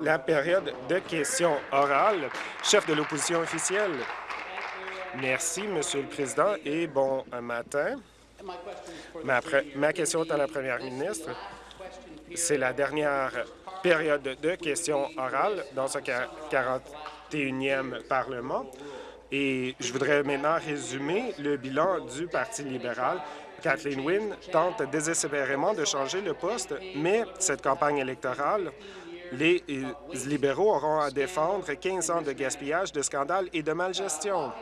La période de questions orales. Chef de l'opposition officielle. Merci, Monsieur le Président, et bon matin. Ma, ma question est à la Première ministre. C'est la dernière période de questions orales dans ce 41e Parlement. Et je voudrais maintenant résumer le bilan du Parti libéral. Kathleen Wynne tente désespérément de changer le poste, mais cette campagne électorale, les libéraux auront à défendre 15 ans de gaspillage, de scandales et de malgestion.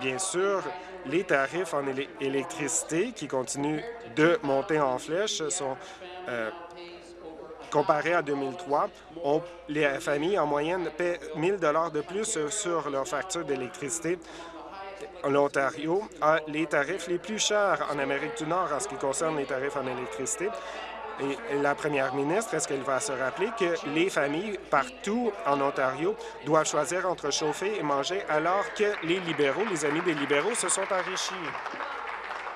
bien sûr, les tarifs en électricité qui continuent de monter en flèche sont euh, Comparé à 2003, les familles en moyenne paient 1 000 de plus sur leur facture d'électricité. L'Ontario a les tarifs les plus chers en Amérique du Nord en ce qui concerne les tarifs en électricité. Et la première ministre, est-ce qu'elle va se rappeler que les familles partout en Ontario doivent choisir entre chauffer et manger alors que les libéraux, les amis des libéraux, se sont enrichis?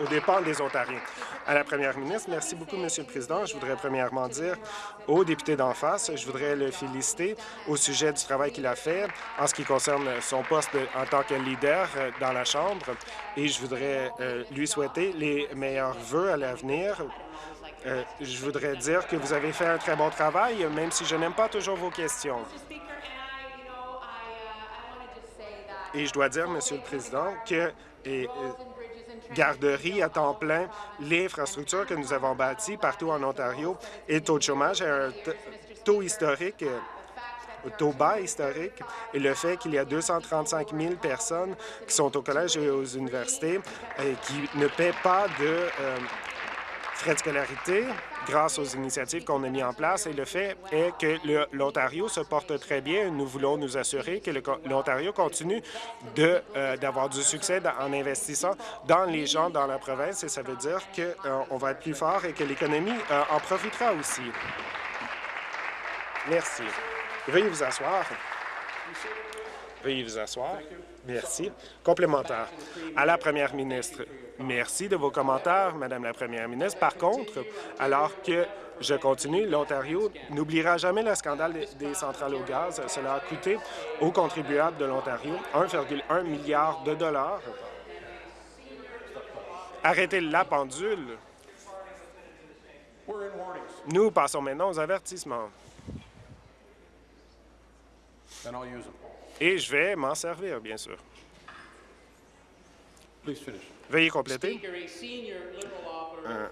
Aux dépens des Ontariens? à la première ministre. Merci beaucoup, Monsieur le Président. Je voudrais premièrement dire au député d'en face, je voudrais le féliciter au sujet du travail qu'il a fait en ce qui concerne son poste en tant que leader euh, dans la Chambre et je voudrais euh, lui souhaiter les meilleurs vœux à l'avenir. Euh, je voudrais dire que vous avez fait un très bon travail, même si je n'aime pas toujours vos questions. Et je dois dire, Monsieur le Président, que garderie à temps plein, l'infrastructure que nous avons bâtie partout en Ontario et le taux de chômage est un taux historique euh, taux bas historique. Et le fait qu'il y a 235 000 personnes qui sont au collège et aux universités et qui ne paient pas de euh, frais de scolarité grâce aux initiatives qu'on a mises en place. Et le fait est que l'Ontario se porte très bien. Nous voulons nous assurer que l'Ontario continue euh, d'avoir du succès en investissant dans les gens dans la province. Et ça veut dire qu'on euh, va être plus fort et que l'économie euh, en profitera aussi. Merci. Veuillez vous asseoir. Veuillez vous asseoir. Merci. Complémentaire. À la première ministre, merci de vos commentaires, Madame la première ministre. Par contre, alors que je continue, l'Ontario n'oubliera jamais le scandale des centrales au gaz. Cela a coûté aux contribuables de l'Ontario 1,1 milliard de dollars. Arrêtez la pendule. Nous passons maintenant aux avertissements. Et je vais m'en servir, bien sûr. Veuillez compléter. Un,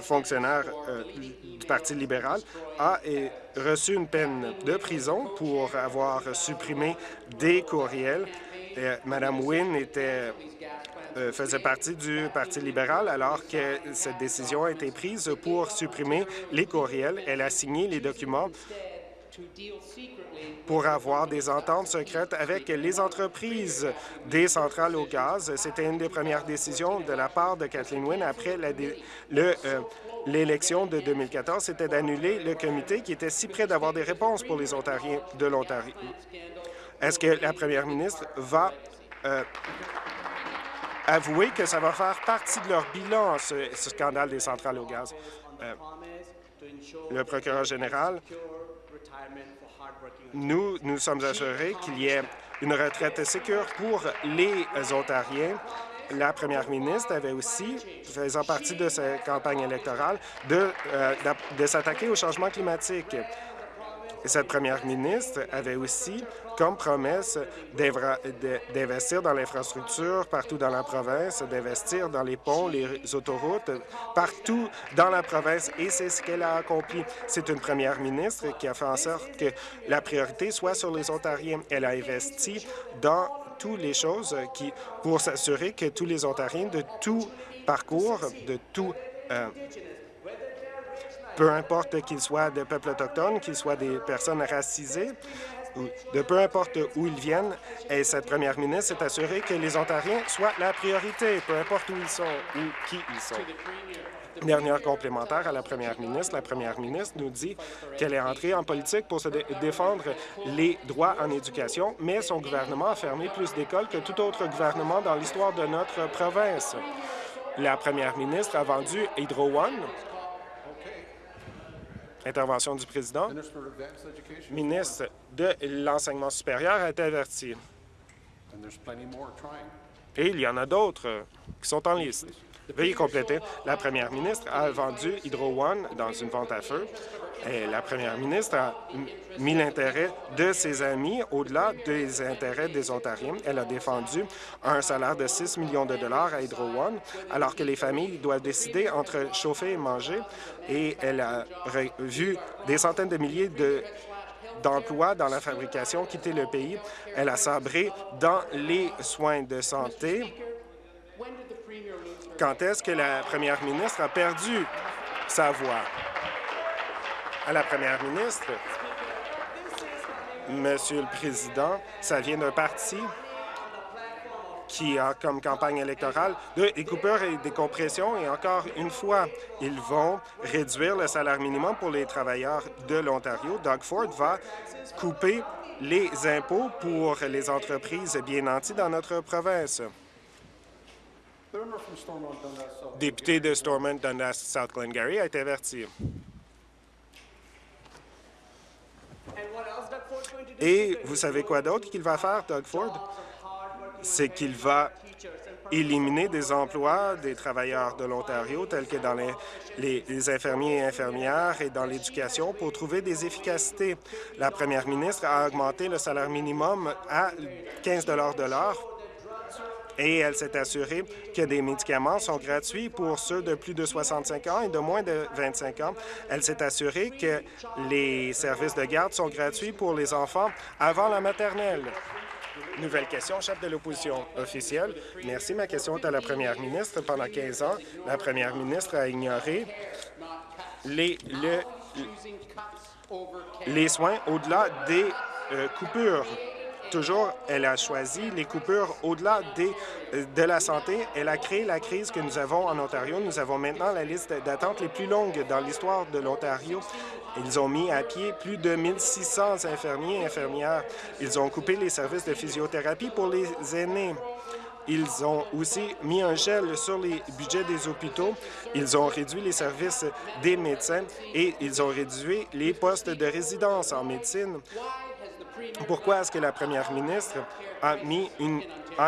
fonctionnaire euh, du Parti libéral a reçu une peine de prison pour avoir supprimé des courriels. Madame Wynne était euh, faisait partie du Parti libéral alors que cette décision a été prise pour supprimer les courriels. Elle a signé les documents pour avoir des ententes secrètes avec les entreprises des centrales au gaz. C'était une des premières décisions de la part de Kathleen Wynne après euh, l'élection de 2014, c'était d'annuler le comité qui était si près d'avoir des réponses pour les Ontariens de l'Ontario. Est-ce que la première ministre va euh, avouer que ça va faire partie de leur bilan, ce, scandale des centrales au gaz? Euh, le procureur général nous nous sommes assurés qu'il y ait une retraite sécure pour les Ontariens. La première ministre avait aussi, faisant partie de sa campagne électorale, de, euh, de s'attaquer au changement climatique. Cette première ministre avait aussi comme promesse d'investir dans l'infrastructure partout dans la province, d'investir dans les ponts, les autoroutes, partout dans la province, et c'est ce qu'elle a accompli. C'est une première ministre qui a fait en sorte que la priorité soit sur les Ontariens. Elle a investi dans toutes les choses qui, pour s'assurer que tous les Ontariens de tout parcours, de tout euh, peu importe qu'ils soient de peuples autochtones, qu'ils soient des personnes racisées, de peu importe où ils viennent, et cette première ministre s'est assurée que les Ontariens soient la priorité, peu importe où ils sont ou qui ils sont. Dernière complémentaire à la première ministre. La première ministre nous dit qu'elle est entrée en politique pour se défendre les droits en éducation, mais son gouvernement a fermé plus d'écoles que tout autre gouvernement dans l'histoire de notre province. La première ministre a vendu Hydro One, Intervention du président. Ministre de l'Enseignement supérieur a été averti. Et il y en a d'autres qui sont en liste. Veuillez compléter. La première ministre a vendu Hydro One dans une vente à feu. La première ministre a mis l'intérêt de ses amis au-delà des intérêts des Ontariens. Elle a défendu un salaire de 6 millions de dollars à Hydro One, alors que les familles doivent décider entre chauffer et manger. Et elle a vu des centaines de milliers de d'emplois dans la fabrication quitter le pays. Elle a sabré dans les soins de santé quand est-ce que la première ministre a perdu sa voix? À la première ministre, Monsieur le Président, ça vient d'un parti qui a comme campagne électorale des coupures et des compressions. Et encore une fois, ils vont réduire le salaire minimum pour les travailleurs de l'Ontario. Doug Ford va couper les impôts pour les entreprises bien nanties dans notre province. Député de Stormont Dundas South Glengarry a été averti. Et vous savez quoi d'autre qu'il va faire, Doug Ford? C'est qu'il va éliminer des emplois des travailleurs de l'Ontario, tels que dans les, les, infirmiers et infirmières et dans l'éducation, pour trouver des efficacités. La première ministre a augmenté le salaire minimum à 15 de l'heure et elle s'est assurée que des médicaments sont gratuits pour ceux de plus de 65 ans et de moins de 25 ans. Elle s'est assurée que les services de garde sont gratuits pour les enfants avant la maternelle. Nouvelle question, chef de l'opposition officielle. Merci. Ma question est à la première ministre. Pendant 15 ans, la première ministre a ignoré les, soins au-delà des euh, coupures toujours, elle a choisi les coupures au-delà euh, de la santé. Elle a créé la crise que nous avons en Ontario. Nous avons maintenant la liste d'attente les plus longues dans l'histoire de l'Ontario. Ils ont mis à pied plus de 1600 infirmiers et infirmières. Ils ont coupé les services de physiothérapie pour les aînés. Ils ont aussi mis un gel sur les budgets des hôpitaux. Ils ont réduit les services des médecins et ils ont réduit les postes de résidence en médecine. Pourquoi est-ce que la première ministre a,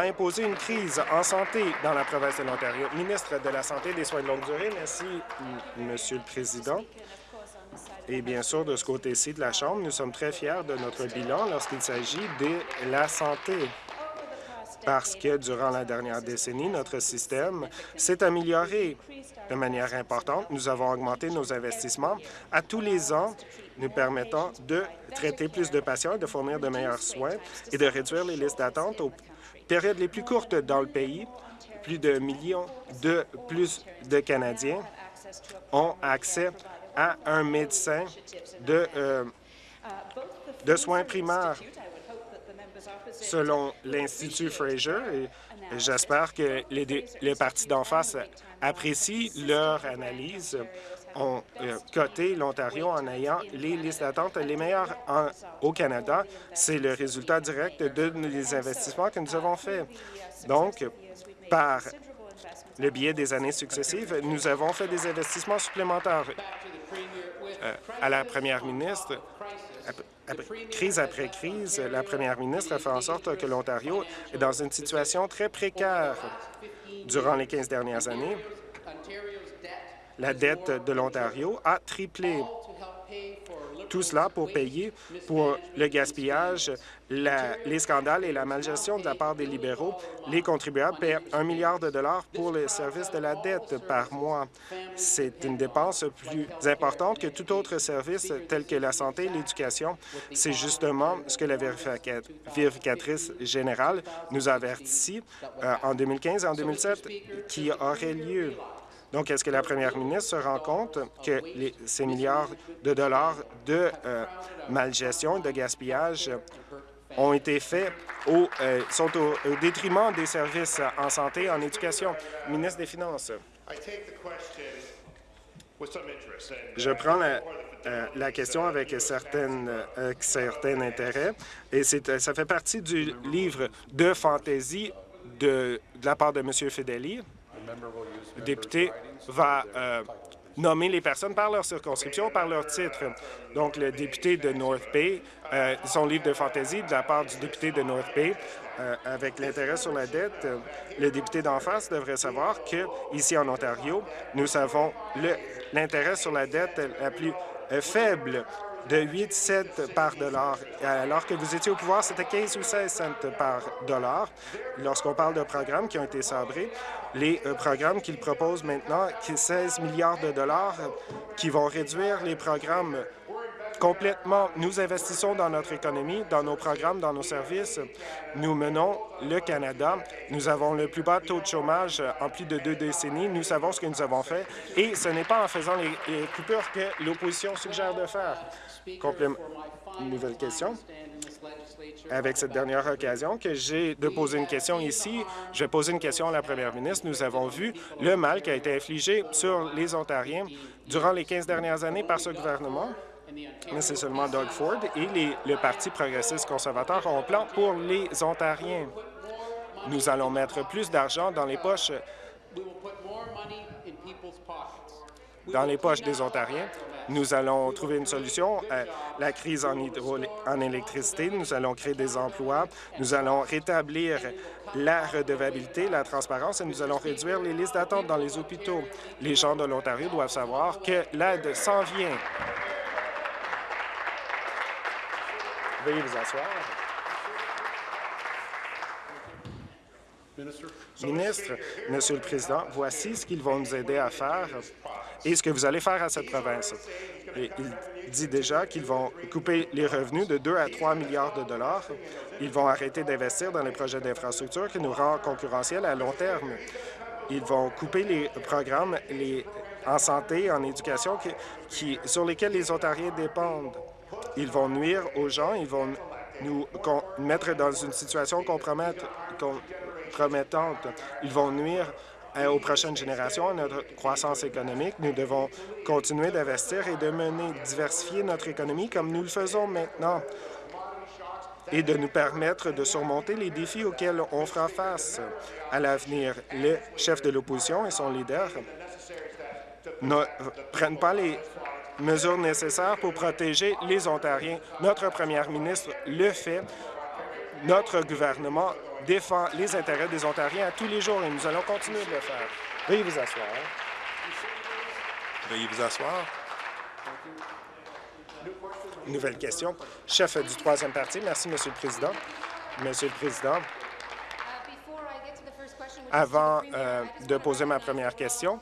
imposé une crise en santé dans la province de l'Ontario? Ministre de la Santé et des soins de longue durée, merci, Monsieur le Président. Et bien sûr, de ce côté-ci de la Chambre, nous sommes très fiers de notre bilan lorsqu'il s'agit de la santé parce que durant la dernière décennie, notre système s'est amélioré de manière importante. Nous avons augmenté nos investissements à tous les ans, nous permettant de traiter plus de patients, de fournir de meilleurs soins et de réduire les listes d'attente aux périodes les plus courtes dans le pays. Plus de millions de plus de Canadiens ont accès à un médecin de, euh, de soins primaires selon l'Institut Fraser. Et j'espère que les, les partis d'en face apprécient leur analyse ont euh, coté l'Ontario en ayant les listes d'attente les meilleures au Canada. C'est le résultat direct de les investissements que nous avons faits. Donc, par le biais des années successives, nous avons fait des investissements supplémentaires. Euh, à la première ministre, crise après crise, la première ministre a fait en sorte que l'Ontario est dans une situation très précaire durant les 15 dernières années. La dette de l'Ontario a triplé. Tout cela pour payer pour le gaspillage, les scandales et la malgestion de la part des libéraux. Les contribuables paient un milliard de dollars pour le service de la dette par mois. C'est une dépense plus importante que tout autre service tel que la santé et l'éducation. C'est justement ce que la vérificatrice générale nous a averti euh, en 2015 et en 2007 qui aurait lieu. Donc, est-ce que la première ministre se rend compte que ces milliards de dollars de euh, malgestion, de gaspillage ont été faits au, euh, sont au, détriment des services en santé et en éducation? Ministre des Finances. Je prends la, euh, question avec certaines, certains intérêts et ça fait partie du livre de fantaisie de, de la part de M. Fedeli. Le député va euh, nommer les personnes par leur circonscription, par leur titre. Donc, le député de North Bay, euh, son livre de fantaisie de la part du député de North Bay, euh, avec l'intérêt sur la dette, le député d'en face devrait savoir que ici en Ontario, nous avons l'intérêt sur la dette la plus faible de 8 cents par dollar. Alors que vous étiez au pouvoir, c'était 15 ou 16 cents par dollar. Lorsqu'on parle de programmes qui ont été sabrés, les euh, programmes qu'ils proposent maintenant, 16 milliards de dollars, qui vont réduire les programmes complètement. Nous investissons dans notre économie, dans nos programmes, dans nos services. Nous menons le Canada. Nous avons le plus bas taux de chômage en plus de deux décennies. Nous savons ce que nous avons fait et ce n'est pas en faisant les, coupures que l'opposition suggère de faire. Une nouvelle question. Avec cette dernière occasion que j'ai de poser une question ici, je vais poser une question à la première ministre. Nous avons vu le mal qui a été infligé sur les Ontariens durant les 15 dernières années par ce gouvernement mais c'est seulement Doug Ford et le Parti progressiste conservateur ont un plan pour les Ontariens. Nous allons mettre plus d'argent dans les poches dans les poches des Ontariens. Nous allons trouver une solution à la crise en, en électricité. Nous allons créer des emplois. Nous allons rétablir la redevabilité, la transparence et nous allons réduire les listes d'attente dans les hôpitaux. Les gens de l'Ontario doivent savoir que l'aide s'en vient. Veuillez vous asseoir. Ministre, Monsieur le Président, voici ce qu'ils vont nous aider à faire et ce que vous allez faire à cette province. il dit déjà qu'ils vont couper les revenus de 2 à 3 milliards de dollars. Ils vont arrêter d'investir dans les projets d'infrastructure qui nous rendent concurrentiels à long terme. Ils vont couper les programmes en santé, en éducation sur lesquels les Ontariens dépendent. Ils vont nuire aux gens, ils vont nous mettre dans une situation compromettante. Ils vont nuire euh, aux prochaines générations, à notre croissance économique. Nous devons continuer d'investir et de mener, diversifier notre économie comme nous le faisons maintenant et de nous permettre de surmonter les défis auxquels on fera face à l'avenir. Le chef de l'opposition et son leader ne prennent pas les mesures nécessaires pour protéger les Ontariens. Notre première ministre le fait. Notre gouvernement défend les intérêts des Ontariens à tous les jours et nous allons continuer de le faire. Veuillez vous asseoir. Veuillez vous asseoir. Nouvelle question. Chef du troisième parti. Merci, Monsieur le Président. Monsieur le Président, avant euh, de poser ma première question,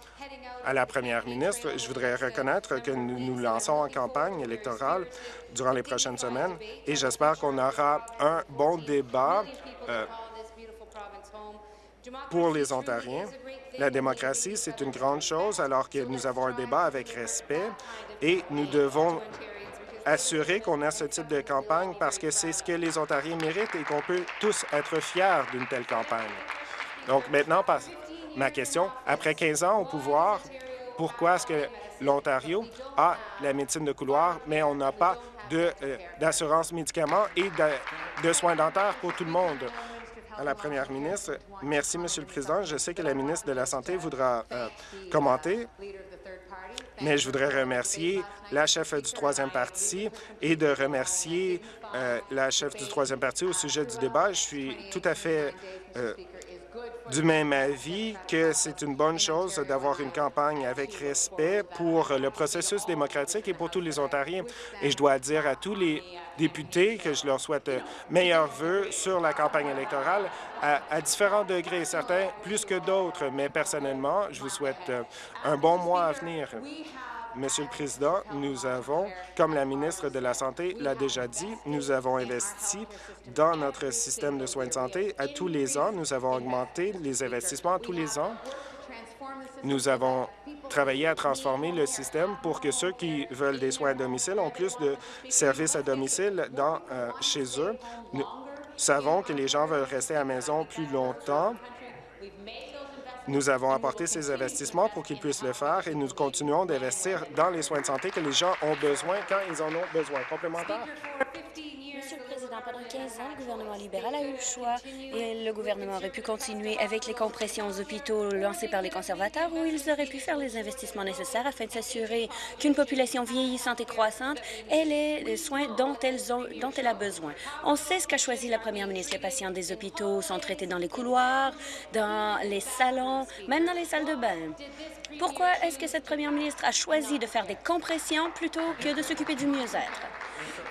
à la première ministre. Je voudrais reconnaître que nous nous lançons en campagne électorale durant les prochaines semaines et j'espère qu'on aura un bon débat euh, pour les Ontariens. La démocratie, c'est une grande chose alors que nous avons un débat avec respect et nous devons assurer qu'on a ce type de campagne parce que c'est ce que les Ontariens méritent et qu'on peut tous être fiers d'une telle campagne. Donc maintenant, ma question. Après 15 ans au pouvoir, pourquoi est-ce que l'Ontario a la médecine de couloir, mais on n'a pas euh, d'assurance médicaments et de, soins dentaires pour tout le monde? À la première ministre, merci, Monsieur le Président. Je sais que la ministre de la Santé voudra euh, commenter, mais je voudrais remercier la chef du troisième parti et de remercier euh, la chef du troisième parti au sujet du débat. Je suis tout à fait du même avis que c'est une bonne chose d'avoir une campagne avec respect pour le processus démocratique et pour tous les Ontariens. Et je dois dire à tous les députés que je leur souhaite meilleurs vœux sur la campagne électorale à, à différents degrés, certains plus que d'autres, mais personnellement, je vous souhaite un bon mois à venir. Monsieur le Président, nous avons, comme la ministre de la Santé l'a déjà dit, nous avons investi dans notre système de soins de santé à tous les ans. Nous avons augmenté les investissements à tous les ans. Nous avons travaillé à transformer le système pour que ceux qui veulent des soins à domicile ont plus de services à domicile dans, euh, chez eux. Nous savons que les gens veulent rester à la maison plus longtemps nous avons apporté ces investissements pour qu'ils puissent le faire et nous continuons d'investir dans les soins de santé que les gens ont besoin quand ils en ont besoin. Complémentaire? Pendant 15 ans, le gouvernement libéral a eu le choix et le gouvernement aurait pu continuer avec les compressions aux hôpitaux lancées par les conservateurs ou ils auraient pu faire les investissements nécessaires afin de s'assurer qu'une population vieillissante et croissante ait les soins dont, dont elle a besoin. On sait ce qu'a choisi la première ministre. Les patients des hôpitaux sont traités dans les couloirs, dans les salons, même dans les salles de bain. Pourquoi est-ce que cette première ministre a choisi de faire des compressions plutôt que de s'occuper du mieux-être?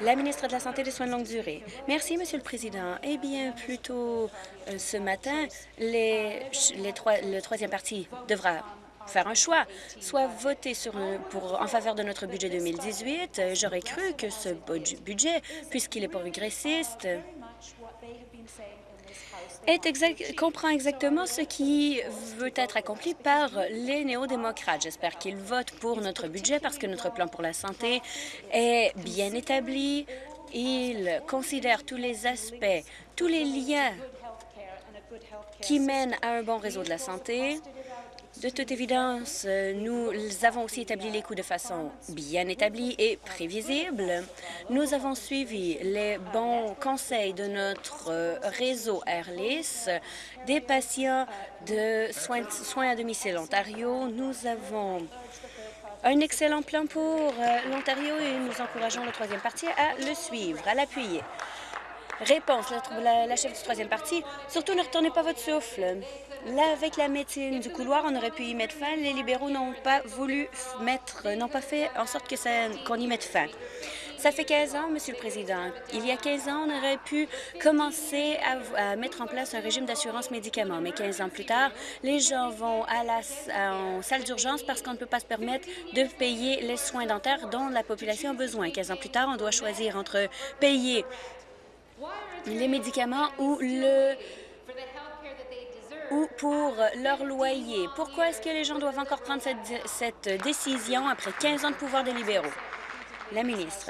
La ministre de la Santé et des Soins de longue durée. Merci, Monsieur le Président. Eh bien, plus tôt euh, ce matin, les, trois, le troisième parti devra faire un choix, soit voter sur pour, en faveur de notre budget 2018. Euh, j'aurais cru que ce budget, puisqu'il est progressiste, est comprend exactement ce qui veut être accompli par les néo-démocrates. J'espère qu'ils votent pour notre budget parce que notre plan pour la santé est bien établi. Il considère tous les aspects, tous les liens qui mènent à un bon réseau de la santé, de toute évidence, nous avons aussi établi les coûts de façon bien établie et prévisible. Nous avons suivi les bons conseils de notre réseau Airlis des patients de soins, soins à domicile Ontario. Nous avons un excellent plan pour euh, l'Ontario et nous encourageons le troisième parti à le suivre, à l'appuyer. Réponse, la, la, chef du troisième parti, surtout ne retournez pas votre souffle. Là, avec la médecine du couloir, on aurait pu y mettre fin. Les libéraux n'ont pas voulu mettre, n'ont pas fait en sorte que qu'on y mette fin. Ça fait 15 ans, Monsieur le Président. Il y a 15 ans, on aurait pu commencer à, mettre en place un régime d'assurance médicaments. Mais 15 ans plus tard, les gens vont à la en salle d'urgence parce qu'on ne peut pas se permettre de payer les soins dentaires dont la population a besoin. 15 ans plus tard, on doit choisir entre payer les médicaments ou le ou pour leur loyer. Pourquoi est-ce que les gens doivent encore prendre cette, décision après 15 ans de pouvoir des libéraux? La ministre.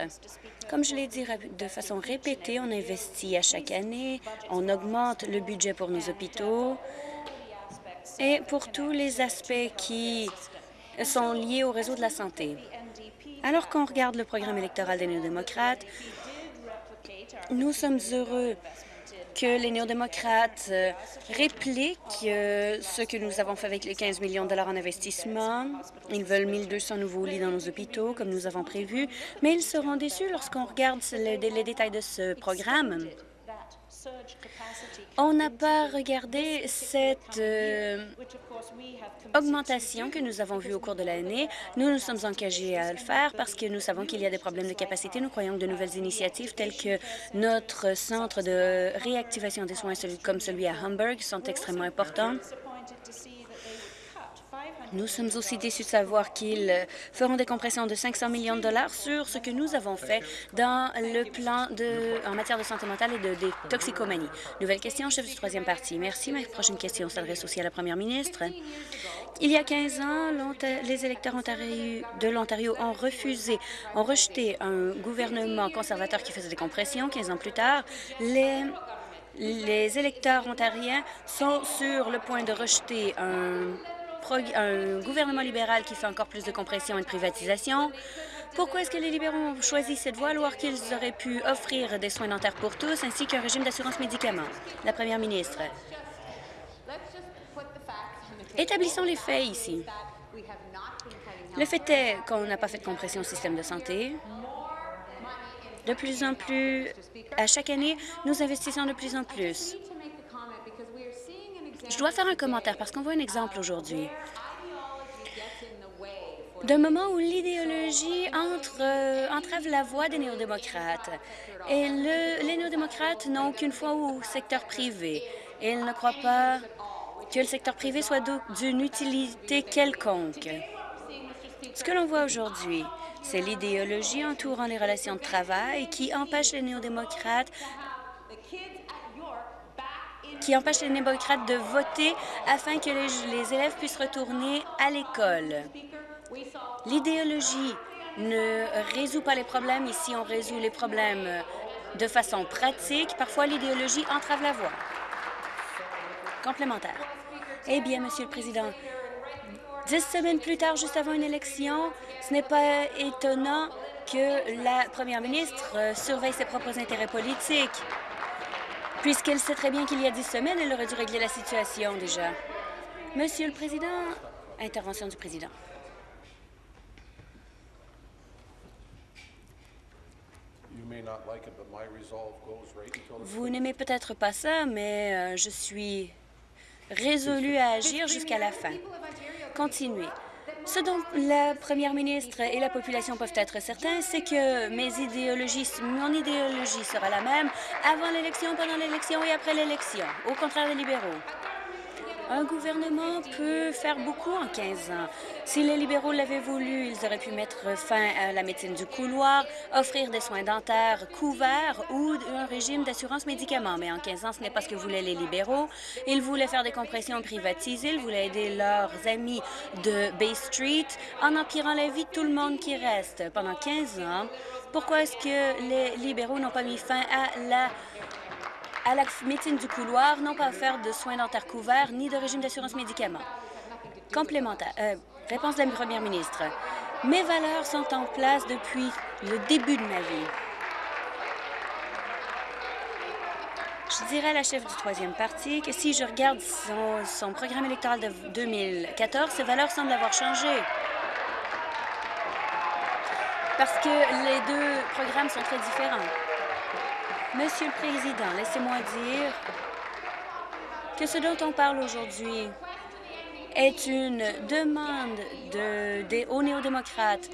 Comme je l'ai dit de façon répétée, on investit à chaque année, on augmente le budget pour nos hôpitaux et pour tous les aspects qui sont liés au réseau de la santé. Alors qu'on regarde le programme électoral des néo-démocrates, nous sommes heureux que les néo-démocrates euh, répliquent euh, ce que nous avons fait avec les 15 millions de dollars en investissement. Ils veulent 1200 nouveaux lits dans nos hôpitaux, comme nous avons prévu, mais ils seront déçus lorsqu'on regarde les, détails de ce programme. On n'a pas regardé cette euh, augmentation que nous avons vue au cours de l'année. Nous nous sommes engagés à le faire parce que nous savons qu'il y a des problèmes de capacité. Nous croyons que de nouvelles initiatives telles que notre centre de réactivation des soins comme celui à Hamburg sont extrêmement importants. Nous sommes aussi déçus de savoir qu'ils feront des compressions de 500 millions de dollars sur ce que nous avons fait dans le plan de, en matière de santé mentale et de, toxicomanie. Nouvelle question, chef du troisième parti. Merci. Ma prochaine question s'adresse aussi à la première ministre. Il y a 15 ans, les électeurs de l'Ontario ont refusé, ont rejeté un gouvernement conservateur qui faisait des compressions. 15 ans plus tard, les les électeurs ontariens sont sur le point de rejeter un un gouvernement libéral qui fait encore plus de compression et de privatisation. Pourquoi est-ce que les libéraux ont choisi cette voie alors qu'ils auraient pu offrir des soins dentaires pour tous ainsi qu'un régime d'assurance médicaments? La première ministre. Établissons les faits ici. Le fait est qu'on n'a pas fait de compression au système de santé. De plus en plus, à chaque année, nous investissons de plus en plus. Je dois faire un commentaire parce qu'on voit un exemple aujourd'hui. D'un moment où l'idéologie euh, entrave la voie des néo-démocrates. Et les néo-démocrates n'ont aucune foi au secteur privé. Ils ne croient pas que le secteur privé soit d'une utilité quelconque. Ce que l'on voit aujourd'hui, c'est l'idéologie entourant les relations de travail qui empêche les néo-démocrates qui empêche les démocrates de voter afin que les, élèves puissent retourner à l'école. L'idéologie ne résout pas les problèmes. Ici, on résout les problèmes de façon pratique. Parfois, l'idéologie entrave la voie. Complémentaire. Eh bien, Monsieur le Président, dix semaines plus tard, juste avant une élection, ce n'est pas étonnant que la première ministre surveille ses propres intérêts politiques. Puisqu'elle sait très bien qu'il y a dix semaines, elle aurait dû régler la situation déjà. Monsieur le Président, intervention du Président. Vous n'aimez peut-être pas ça, mais euh, je suis résolu à agir jusqu'à la fin. Continuez. Ce dont la première ministre et la population peuvent être certains, c'est que mes idéologies, mon idéologie sera la même avant l'élection, pendant l'élection et après l'élection, au contraire des libéraux. Un gouvernement peut faire beaucoup en 15 ans. Si les libéraux l'avaient voulu, ils auraient pu mettre fin à la médecine du couloir, offrir des soins dentaires couverts ou un régime d'assurance médicaments. Mais en 15 ans, ce n'est pas ce que voulaient les libéraux. Ils voulaient faire des compressions privatisées, ils voulaient aider leurs amis de Bay Street en empirant la vie de tout le monde qui reste. Pendant 15 ans, pourquoi est-ce que les libéraux n'ont pas mis fin à la à la médecine du couloir n'ont pas offert de soins dentaires couverts ni de régime d'assurance médicaments. Complémentaire. Euh, réponse de la première ministre. Mes valeurs sont en place depuis le début de ma vie. Je dirais à la chef du troisième parti que si je regarde son programme électoral de 2014, ses valeurs semblent avoir changé. Parce que les deux programmes sont très différents. Monsieur le Président, laissez-moi dire que ce dont on parle aujourd'hui est une demande de, des hauts néo-démocrates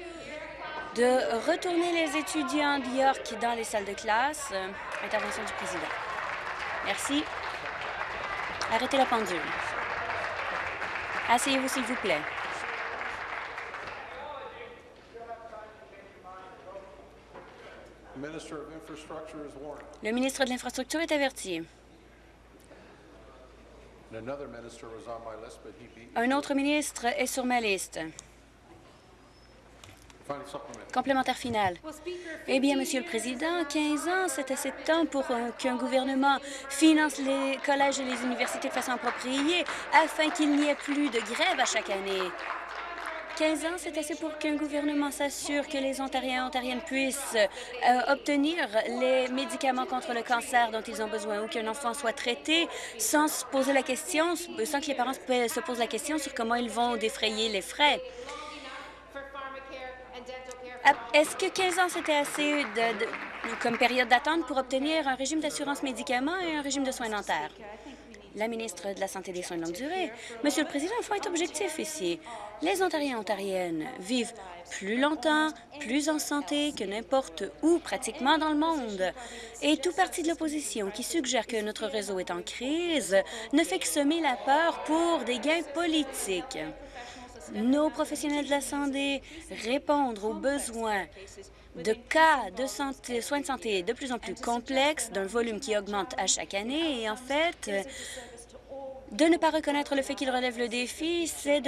de retourner les étudiants d'York dans les salles de classe. Intervention du Président. Merci. Arrêtez la pendule. Asseyez-vous, s'il vous plaît. Le ministre de l'Infrastructure est averti. Un autre ministre est sur ma liste. Complémentaire final. Eh bien, Monsieur le Président, 15 ans, c'est assez de temps pour qu'un gouvernement finance les collèges et les universités de façon appropriée afin qu'il n'y ait plus de grève à chaque année. 15 ans, c'est assez pour qu'un gouvernement s'assure que les Ontariens et Ontariennes puissent euh, obtenir les médicaments contre le cancer dont ils ont besoin ou qu'un enfant soit traité sans se poser la question, sans que les parents se posent la question sur comment ils vont défrayer les frais. Est-ce que 15 ans, c'était assez comme période d'attente pour obtenir un régime d'assurance médicaments et un régime de soins dentaires? La ministre de la Santé et des soins de longue durée. Monsieur le Président, il faut être objectif ici. Les Ontariens et Ontariennes vivent plus longtemps, plus en santé que n'importe où pratiquement dans le monde. Et tout parti de l'opposition qui suggère que notre réseau est en crise ne fait que semer la peur pour des gains politiques. Nos professionnels de la santé répondent aux besoins de cas de santé, soins de santé de plus en plus complexes, d'un volume qui augmente à chaque année. Et en fait, de ne pas reconnaître le fait qu'il relève le défi, c'est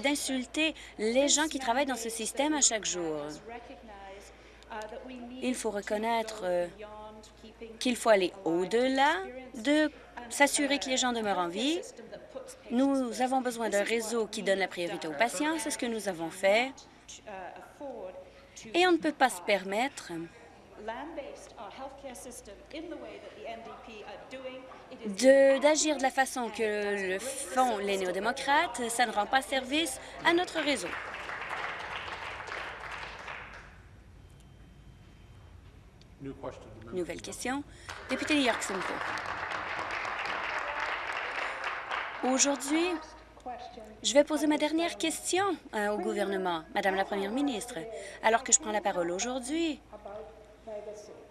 d'insulter les gens qui travaillent dans ce système à chaque jour. Il faut reconnaître euh, qu'il faut aller au-delà de s'assurer que les gens demeurent en vie. Nous avons besoin d'un réseau qui donne la priorité aux patients, c'est ce que nous avons fait. Et on ne peut pas se permettre d'agir de, la façon que le font les néo-démocrates, ça ne rend pas service à notre réseau. Nouvelle question. Député York Simcoe. Aujourd'hui, je vais poser ma dernière question euh, au gouvernement, Madame la Première ministre. Alors que je prends la parole aujourd'hui,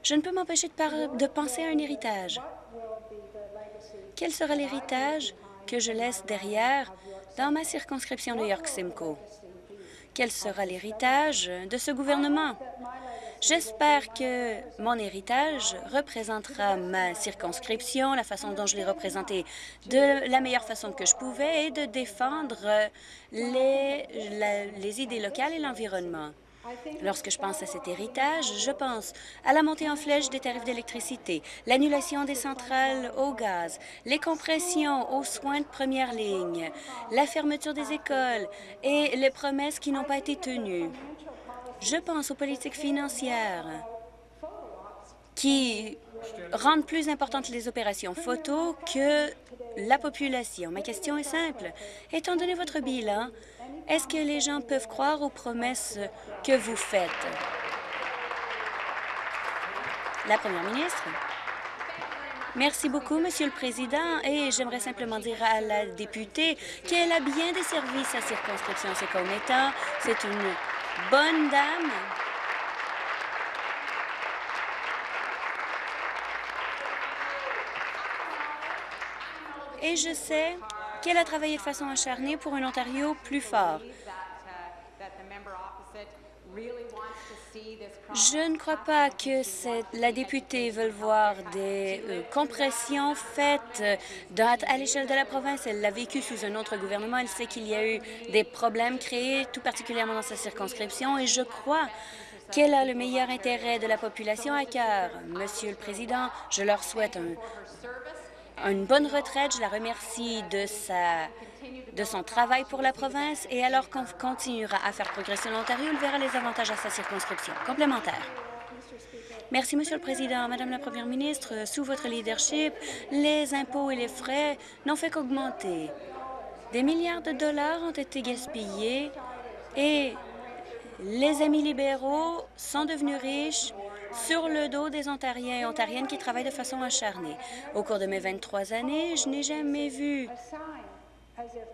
je ne peux m'empêcher de, de penser à un héritage. Quel sera l'héritage que je laisse derrière dans ma circonscription de York-Simcoe? Quel sera l'héritage de ce gouvernement? J'espère que mon héritage représentera ma circonscription, la façon dont je l'ai représentée de la meilleure façon que je pouvais et de défendre les, les idées locales et l'environnement. Lorsque je pense à cet héritage, je pense à la montée en flèche des tarifs d'électricité, l'annulation des centrales au gaz, les compressions aux soins de première ligne, la fermeture des écoles et les promesses qui n'ont pas été tenues. Je pense aux politiques financières qui rendent plus importantes les opérations photo que la population. Ma question est simple. Étant donné votre bilan, est-ce que les gens peuvent croire aux promesses que vous faites? La première ministre. Merci beaucoup, Monsieur le Président, et j'aimerais simplement dire à la députée qu'elle a bien desservi sa circonscription ses commettants. C'est une bonne dame. Et je sais qu'elle a travaillé de façon acharnée pour un Ontario plus fort. Je ne crois pas que la députée veuille voir des euh, compressions faites euh, à l'échelle de la province. Elle l'a vécu sous un autre gouvernement. Elle sait qu'il y a eu des problèmes créés, tout particulièrement dans sa circonscription, et je crois qu'elle a le meilleur intérêt de la population à cœur. Monsieur le Président, je leur souhaite une bonne retraite. Je la remercie de sa de son travail pour la province et alors qu'on continuera à faire progresser l'Ontario, il verra les avantages à sa circonscription. Complémentaire. Merci, Monsieur le Président. Madame la Première ministre, sous votre leadership, les impôts et les frais n'ont fait qu'augmenter. Des milliards de dollars ont été gaspillés et les amis libéraux sont devenus riches sur le dos des Ontariens et Ontariennes qui travaillent de façon acharnée. Au cours de mes 23 années, je n'ai jamais vu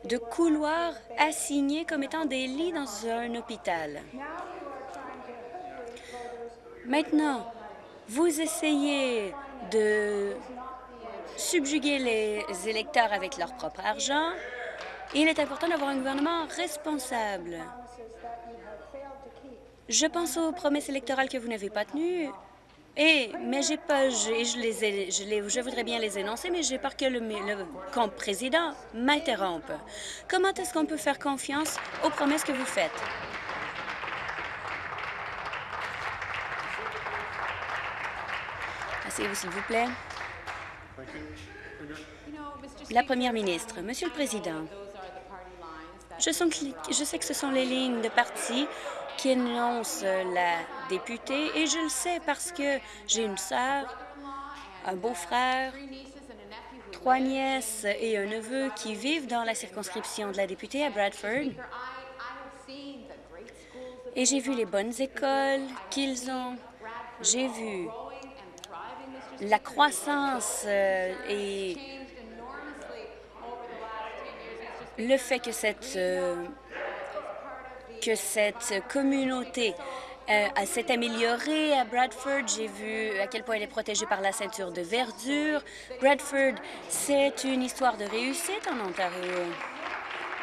de couloirs assignés comme étant des lits dans un hôpital. Maintenant, vous essayez de subjuguer les électeurs avec leur propre argent. Il est important d'avoir un gouvernement responsable. Je pense aux promesses électorales que vous n'avez pas tenues et, mais j'ai pas, je, voudrais bien les énoncer, mais j'ai peur que le, le président m'interrompe. Comment est-ce qu'on peut faire confiance aux promesses que vous faites? Asseyez-vous, s'il vous plaît. La première ministre, Monsieur le Président, je, je sais que ce sont les lignes de parti qui énonce la députée et je le sais parce que j'ai une sœur, un beau-frère, trois nièces et un neveu qui vivent dans la circonscription de la députée à Bradford. Et j'ai vu les bonnes écoles qu'ils ont. J'ai vu la croissance euh, et le fait que cette euh, que cette communauté euh, s'est améliorée à Bradford. J'ai vu à quel point elle est protégée par la ceinture de verdure. Bradford, c'est une histoire de réussite en Ontario.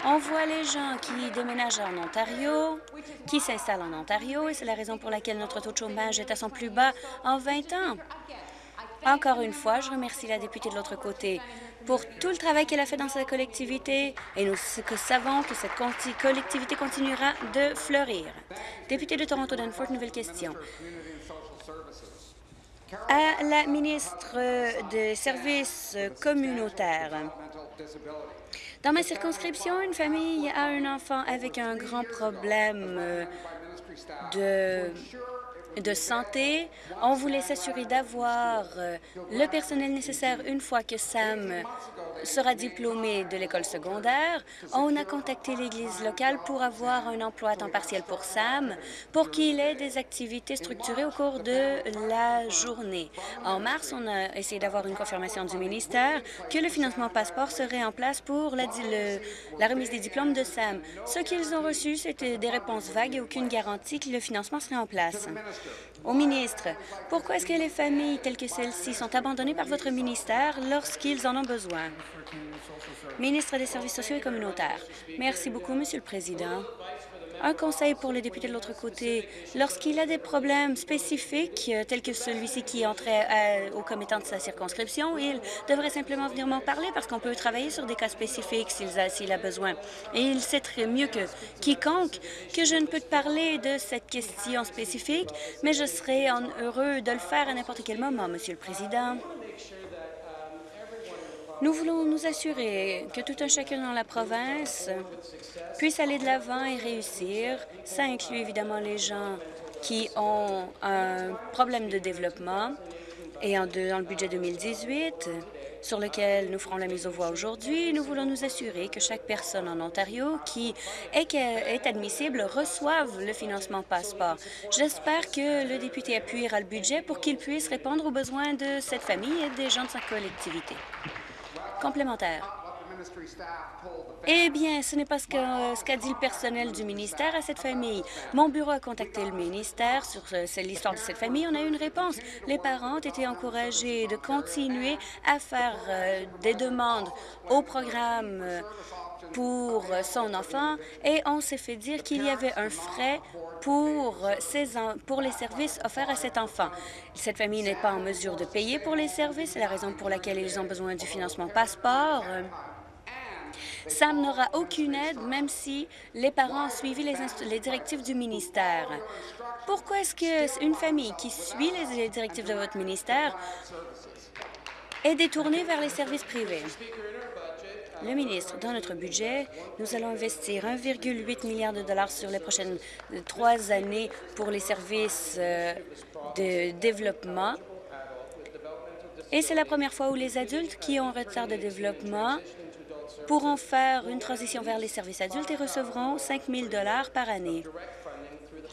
On voit les gens qui déménagent en Ontario, qui s'installent en Ontario, et c'est la raison pour laquelle notre taux de chômage est à son plus bas en 20 ans. Encore une fois, je remercie la députée de l'autre côté pour tout le travail qu'elle a fait dans sa collectivité et nous savons que cette collectivité continuera de fleurir. Député de Toronto-Danforth, nouvelle question. À la ministre des Services communautaires, dans ma circonscription, une famille a un enfant avec un grand problème de de santé. On voulait s'assurer d'avoir euh, le personnel nécessaire une fois que Sam sera diplômé de l'école secondaire. On a contacté l'Église locale pour avoir un emploi à temps partiel pour Sam, pour qu'il ait des activités structurées au cours de la journée. En mars, on a essayé d'avoir une confirmation du ministère que le financement passeport serait en place pour la, la remise des diplômes de Sam. Ce qu'ils ont reçu, c'était des réponses vagues et aucune garantie que le financement serait en place. Au ministre, pourquoi est-ce que les familles telles que celles-ci sont abandonnées par votre ministère lorsqu'ils en ont besoin? Ministre des Services sociaux et communautaires. Merci beaucoup, Monsieur le Président. Un conseil pour les députés de l'autre côté. Lorsqu'il a des problèmes spécifiques, euh, tels que celui-ci qui entrait euh, au commettant de sa circonscription, il devrait simplement venir m'en parler parce qu'on peut travailler sur des cas spécifiques s'il a, a, besoin. Et il sait très mieux que quiconque que je ne peux te parler de cette question spécifique, mais je serai heureux de le faire à n'importe quel moment, Monsieur le Président. Nous voulons nous assurer que tout un chacun dans la province puisse aller de l'avant et réussir. Ça inclut évidemment les gens qui ont un problème de développement. Et en dans le budget 2018, sur lequel nous ferons la mise aux voix aujourd'hui, nous voulons nous assurer que chaque personne en Ontario qui est, est admissible reçoive le financement passeport. J'espère que le député appuiera le budget pour qu'il puisse répondre aux besoins de cette famille et des gens de sa collectivité. Eh bien, ce n'est pas ce qu'a dit le personnel du ministère à cette famille. Mon bureau a contacté le ministère sur l'histoire de cette famille. On a eu une réponse. Les parents ont été encouragés de continuer à faire euh, des demandes au programme euh, pour son enfant et on s'est fait dire qu'il y avait un frais pour, pour les services offerts à cet enfant. Cette famille n'est pas en mesure de payer pour les services. C'est la raison pour laquelle ils ont besoin du financement passeport. Sam n'aura aucune aide, même si les parents ont suivi les, directives du ministère. Pourquoi est-ce qu'une famille qui suit les directives de votre ministère est détournée vers les services privés? Le ministre, dans notre budget, nous allons investir 1,8 milliard de dollars sur les prochaines trois années pour les services euh, de développement. Et c'est la première fois où les adultes qui ont un retard de développement pourront faire une transition vers les services adultes et recevront 5 000 par année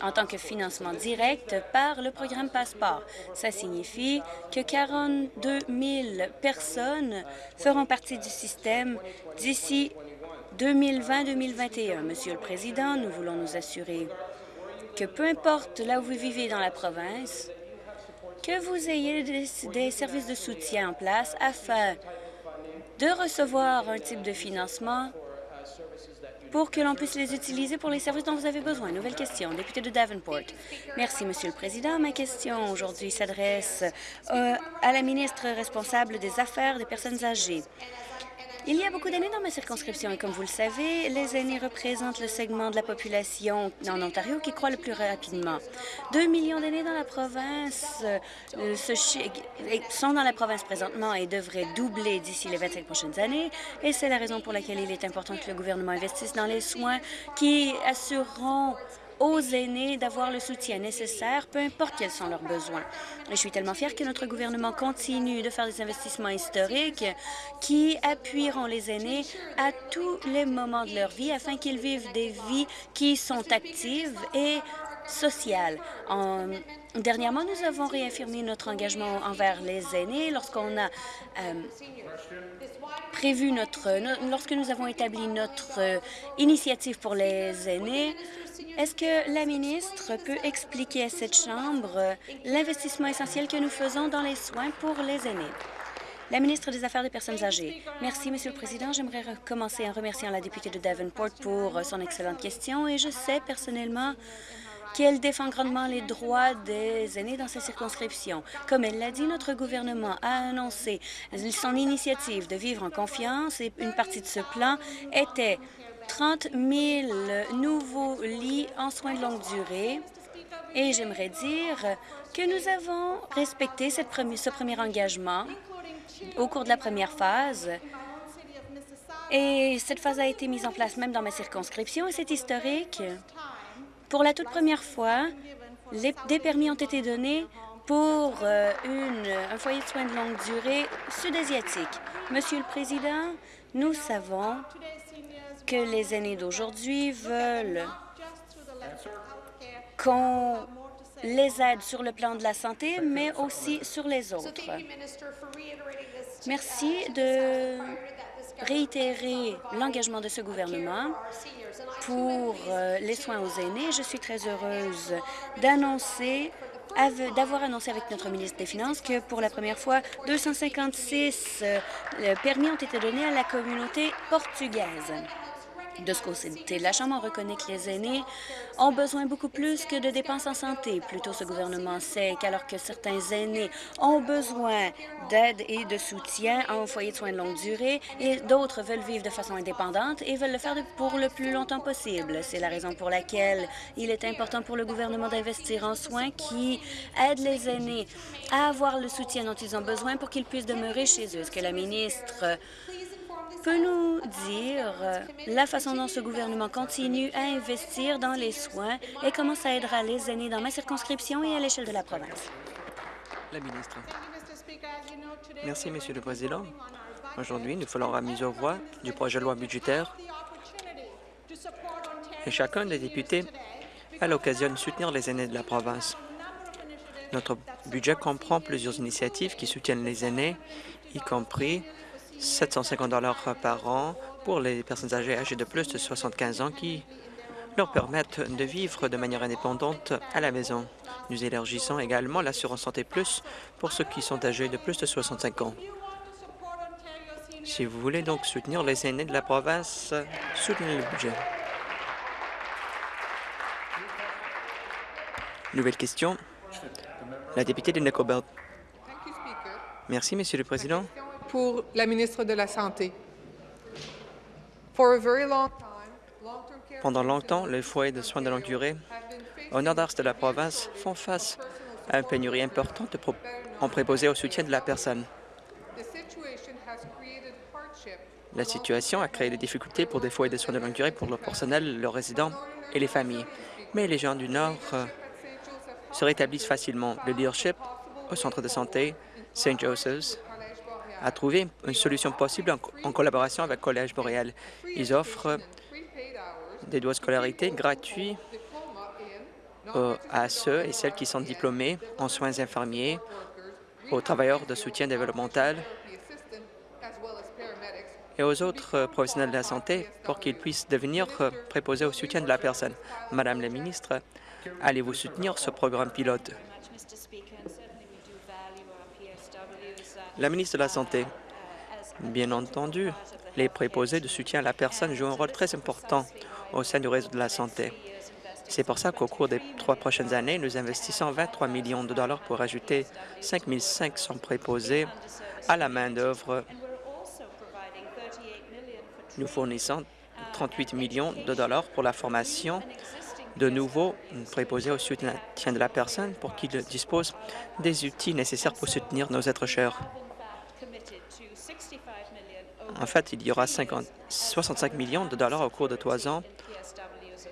en tant que financement direct par le programme Passeport. Ça signifie que 42 000 personnes feront partie du système d'ici 2020-2021. Monsieur le Président, nous voulons nous assurer que peu importe là où vous vivez dans la province, que vous ayez des, des services de soutien en place afin de recevoir un type de financement pour que l'on puisse les utiliser pour les services dont vous avez besoin. Nouvelle question, député de Davenport. Merci, Monsieur le Président. Ma question aujourd'hui s'adresse euh, à la ministre responsable des Affaires des personnes âgées. Il y a beaucoup d'aînés dans ma circonscription et comme vous le savez, les aînés représentent le segment de la population en Ontario qui croît le plus rapidement. Deux millions d'aînés dans la province euh, sont dans la province présentement et devraient doubler d'ici les 25 prochaines années. Et c'est la raison pour laquelle il est important que le gouvernement investisse dans les soins qui assureront aux aînés d'avoir le soutien nécessaire, peu importe quels sont leurs besoins. je suis tellement fière que notre gouvernement continue de faire des investissements historiques qui appuieront les aînés à tous les moments de leur vie afin qu'ils vivent des vies qui sont actives et sociales. En, dernièrement, nous avons réaffirmé notre engagement envers les aînés lorsqu'on a euh, prévu notre, lorsque nous avons établi notre euh, initiative pour les aînés. Est-ce que la ministre peut expliquer à cette Chambre l'investissement essentiel que nous faisons dans les soins pour les aînés? La ministre des Affaires des personnes âgées. Merci, Monsieur le Président. J'aimerais commencer en remerciant la députée de Davenport pour son excellente question et je sais personnellement qu'elle défend grandement les droits des aînés dans sa circonscription. Comme elle l'a dit, notre gouvernement a annoncé son initiative de vivre en confiance et une partie de ce plan était 30 000 nouveaux lits en soins de longue durée. Et j'aimerais dire que nous avons respecté ce premier engagement au cours de la première phase. Et cette phase a été mise en place même dans ma circonscription et c'est historique. Pour la toute première fois, des permis ont été donnés pour euh, un foyer de soins de longue durée sud-asiatique. Monsieur le Président, nous savons que les aînés d'aujourd'hui veulent qu'on les aide sur le plan de la santé, mais aussi sur les autres. Merci de réitérer l'engagement de ce gouvernement pour euh, les soins aux aînés. Je suis très heureuse d'annoncer d'avoir annoncé avec notre ministre des Finances que pour la première fois, 256 euh, permis ont été donnés à la communauté portugaise. De ce côté la Chambre, reconnaît que les aînés ont besoin beaucoup plus que de dépenses en santé. Plutôt, ce gouvernement sait qu'alors que certains aînés ont besoin d'aide et de soutien en foyer de soins de longue durée et d'autres veulent vivre de façon indépendante et veulent le faire pour le plus longtemps possible. C'est la raison pour laquelle il est important pour le gouvernement d'investir en soins qui aident les aînés à avoir le soutien dont ils ont besoin pour qu'ils puissent demeurer chez eux. Est-ce que la ministre peut nous dire la façon dont ce gouvernement continue à investir dans les soins et comment ça aidera les aînés dans ma circonscription et à l'échelle de la province? La ministre. Merci, Monsieur le Président. Aujourd'hui, nous faisons la mise au voix du projet de loi budgétaire et chacun des députés a l'occasion de soutenir les aînés de la province. Notre budget comprend plusieurs initiatives qui soutiennent les aînés, y compris 750 par an pour les personnes âgées âgées de plus de 75 ans qui leur permettent de vivre de manière indépendante à la maison. Nous élargissons également l'assurance santé plus pour ceux qui sont âgés de plus de 65 ans. Si vous voulez donc soutenir les aînés de la province, soutenez le budget. Nouvelle question. La députée de Nickelbelt. Merci, Monsieur le Président. Pour la ministre de la Santé. Pendant longtemps, les foyers de soins de longue durée au nord-est de la province font face à une pénurie importante en préposé au soutien de la personne. La situation a créé des difficultés pour des foyers de soins de longue durée pour le personnel, leurs résidents et les familles. Mais les gens du Nord euh, se rétablissent facilement. Le leadership au centre de santé St. Joseph's a trouvé une solution possible en, collaboration avec Collège Boréal. Ils offrent des droits de scolarité gratuits euh, à ceux et celles qui sont diplômés en soins infirmiers, aux travailleurs de soutien développemental et aux autres professionnels de la santé pour qu'ils puissent devenir euh, préposés au soutien de la personne. Madame la ministre, allez-vous soutenir ce programme pilote? La ministre de la Santé, bien entendu, les préposés de soutien à la personne jouent un rôle très important au sein du réseau de la santé. C'est pour ça qu'au cours des trois prochaines années, nous investissons 23 millions de dollars pour ajouter 5 500 préposés à la main-d'œuvre nous fournissons 38 millions de dollars pour la formation de nouveaux préposés au soutien de la personne pour qu'ils disposent des outils nécessaires pour soutenir nos êtres chers. En fait, il y aura 65 millions de dollars au cours de trois ans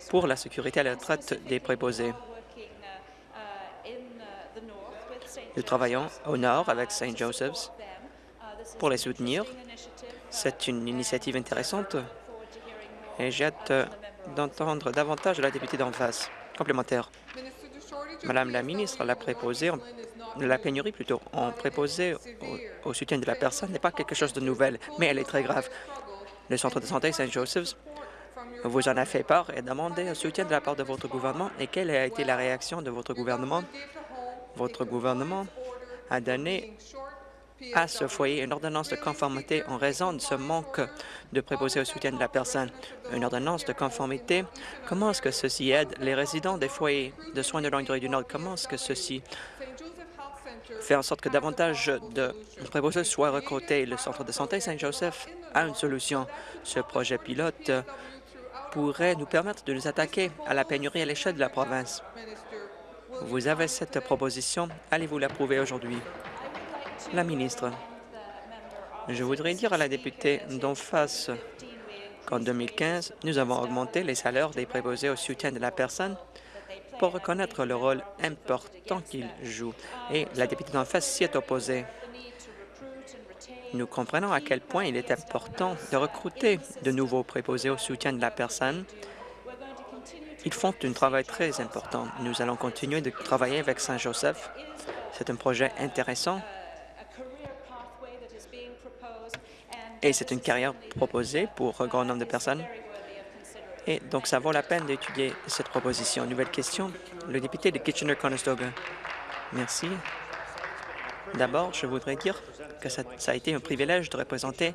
pour la sécurité à la retraite des préposés. Nous travaillons au nord avec St. Joseph's pour les soutenir c'est une initiative intéressante et j'ai d'entendre davantage de la députée d'en face. Complémentaire. Madame la ministre, la la pénurie plutôt, en préposé au, soutien de la personne n'est pas quelque chose de nouvel, mais elle est très grave. Le centre de santé Saint-Joseph's vous en a fait part et demandé un soutien de la part de votre gouvernement. Et quelle a été la réaction de votre gouvernement? Votre gouvernement a donné à ce foyer une ordonnance de conformité en raison de ce manque de préposés au soutien de la personne. Une ordonnance de conformité, comment est-ce que ceci aide les résidents des foyers de soins de longue durée du Nord? Comment est-ce que ceci fait en sorte que davantage de préposés soient recrutés? Le Centre de santé Saint-Joseph a une solution. Ce projet pilote pourrait nous permettre de nous attaquer à la pénurie à l'échelle de la province. Vous avez cette proposition. Allez-vous l'approuver aujourd'hui? La ministre, je voudrais dire à la députée d'en face qu'en 2015, nous avons augmenté les salaires des préposés au soutien de la personne pour reconnaître le rôle important qu'ils jouent. Et la députée d'en face s'y est opposée. Nous comprenons à quel point il est important de recruter de nouveaux préposés au soutien de la personne. Ils font un travail très important. Nous allons continuer de travailler avec Saint-Joseph. C'est un projet intéressant et c'est une carrière proposée pour un grand nombre de personnes. Et donc, ça vaut la peine d'étudier cette proposition. Nouvelle question, le député de Kitchener-Conestoga. Merci. D'abord, je voudrais dire que ça, a été un privilège de représenter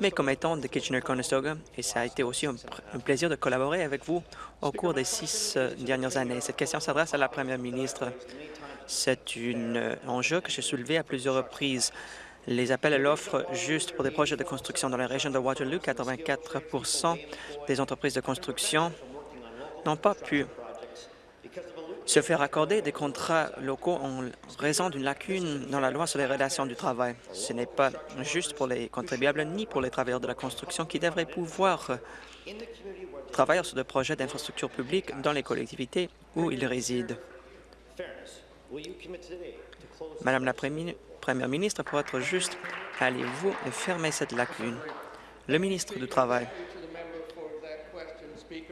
mes commettants de Kitchener-Conestoga et ça a été aussi un, plaisir de collaborer avec vous au cours des six euh, dernières années. Cette question s'adresse à la première ministre. C'est un euh, enjeu que j'ai soulevé à plusieurs reprises les appels à l'offre juste pour des projets de construction dans la région de Waterloo. 84% des entreprises de construction n'ont pas pu se faire accorder des contrats locaux en raison d'une lacune dans la loi sur les relations du travail. Ce n'est pas juste pour les contribuables ni pour les travailleurs de la construction qui devraient pouvoir travailler sur des projets d'infrastructures publiques dans les collectivités où ils résident. Madame la Première ministre, pour être juste, allez-vous fermer cette lacune? Le ministre du Travail.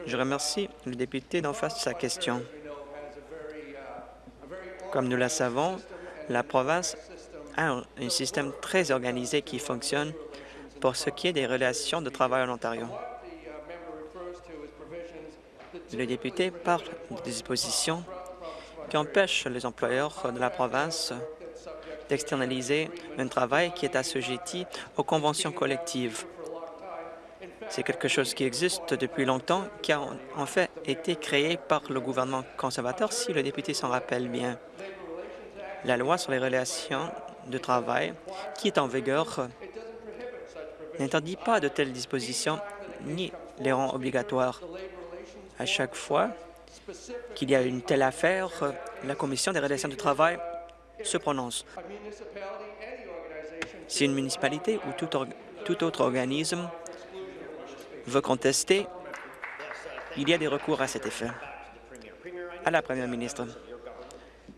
Je remercie le député d'en face de sa question. Comme nous le savons, la province a un système très organisé qui fonctionne pour ce qui est des relations de travail en Ontario. Le député parle des dispositions qui empêchent les employeurs de la province d'externaliser un travail qui est assujetti aux conventions collectives. C'est quelque chose qui existe depuis longtemps, qui a en fait été créé par le gouvernement conservateur, si le député s'en rappelle bien. La loi sur les relations de travail, qui est en vigueur, n'interdit pas de telles dispositions ni les rend obligatoires. À chaque fois qu'il y a une telle affaire, la Commission des relations du travail se prononce. Si une municipalité ou tout, autre organisme veut contester, il y a des recours à cet effet. À la Première ministre.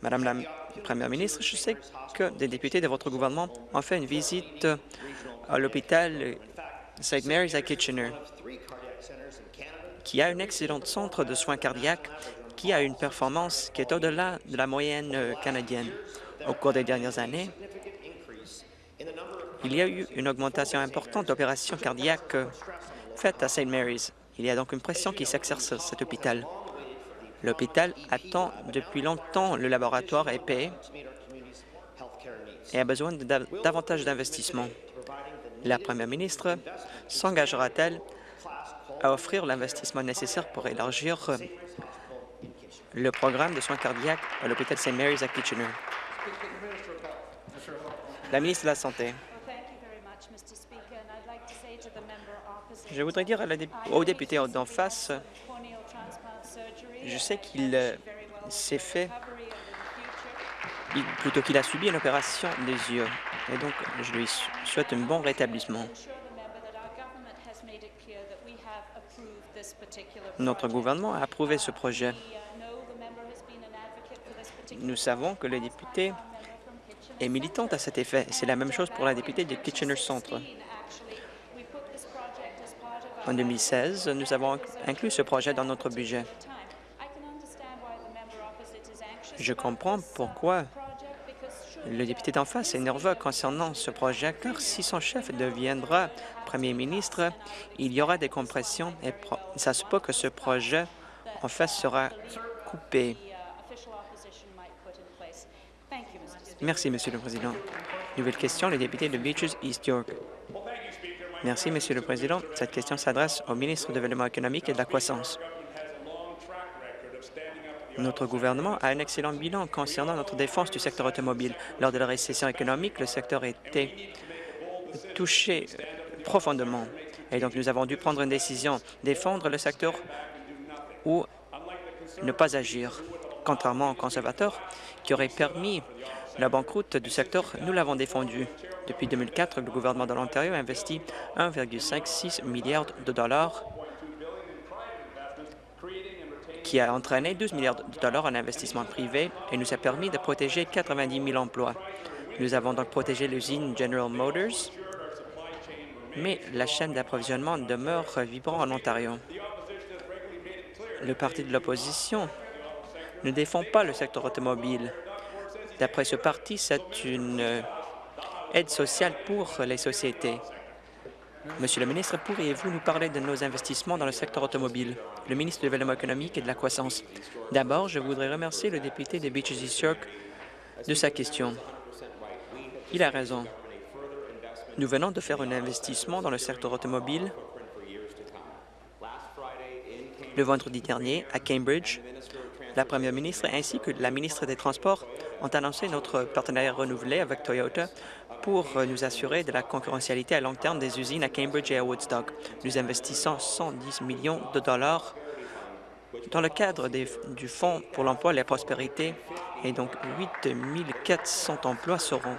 Madame la Première ministre, je sais que des députés de votre gouvernement ont fait une visite à l'hôpital St. Mary's à Kitchener, qui a un excellent centre de soins cardiaques qui a une performance qui est au-delà de la moyenne canadienne. Au cours des dernières années, il y a eu une augmentation importante d'opérations cardiaques faites à St. Mary's. Il y a donc une pression qui s'exerce sur cet hôpital. L'hôpital attend depuis longtemps le laboratoire épais et a besoin de davantage d'investissements. La première ministre s'engagera-t-elle à offrir l'investissement nécessaire pour élargir le programme de soins cardiaques à l'hôpital St. Mary's à Kitchener? La ministre de la Santé. Je voudrais dire au député d'en face, je sais qu'il s'est fait, plutôt qu'il a subi une opération des yeux, et donc je lui souhaite un bon rétablissement. Notre gouvernement a approuvé ce projet. Nous savons que le député est militante à cet effet. C'est la même chose pour la députée de Kitchener Centre. En 2016, nous avons inclus ce projet dans notre budget. Je comprends pourquoi le député d'en face est nerveux concernant ce projet, car si son chef deviendra premier ministre, il y aura des compressions et ça se peut que ce projet, en fait, sera coupé. Merci, Monsieur le Président. Nouvelle question, le député de Beaches, East York. Merci, Monsieur le Président. Cette question s'adresse au ministre du Développement économique et de la croissance. Notre gouvernement a un excellent bilan concernant notre défense du secteur automobile. Lors de la récession économique, le secteur été touché profondément. Et donc, nous avons dû prendre une décision, défendre le secteur ou ne pas agir. Contrairement aux conservateurs qui auraient permis la banqueroute du secteur, nous l'avons défendu. Depuis 2004, le gouvernement de l'Ontario a investi 1,56 milliard de dollars qui a entraîné 12 milliards de dollars en investissement privé et nous a permis de protéger 90 000 emplois. Nous avons donc protégé l'usine General Motors, mais la chaîne d'approvisionnement demeure vibrante en Ontario. Le parti de l'opposition ne défend pas le secteur automobile. D'après ce parti, c'est une euh, aide sociale pour les sociétés. Monsieur le ministre, pourriez-vous nous parler de nos investissements dans le secteur automobile? Le ministre du Développement économique et de la croissance. D'abord, je voudrais remercier le député des Beaches East York de sa question. Il a raison. Nous venons de faire un investissement dans le secteur automobile le vendredi dernier à Cambridge la première ministre ainsi que la ministre des Transports ont annoncé notre partenariat renouvelé avec Toyota pour nous assurer de la concurrentialité à long terme des usines à Cambridge et à Woodstock. Nous investissons 110 millions de dollars dans le cadre du Fonds pour l'emploi et la prospérité, et donc 8 400 emplois seront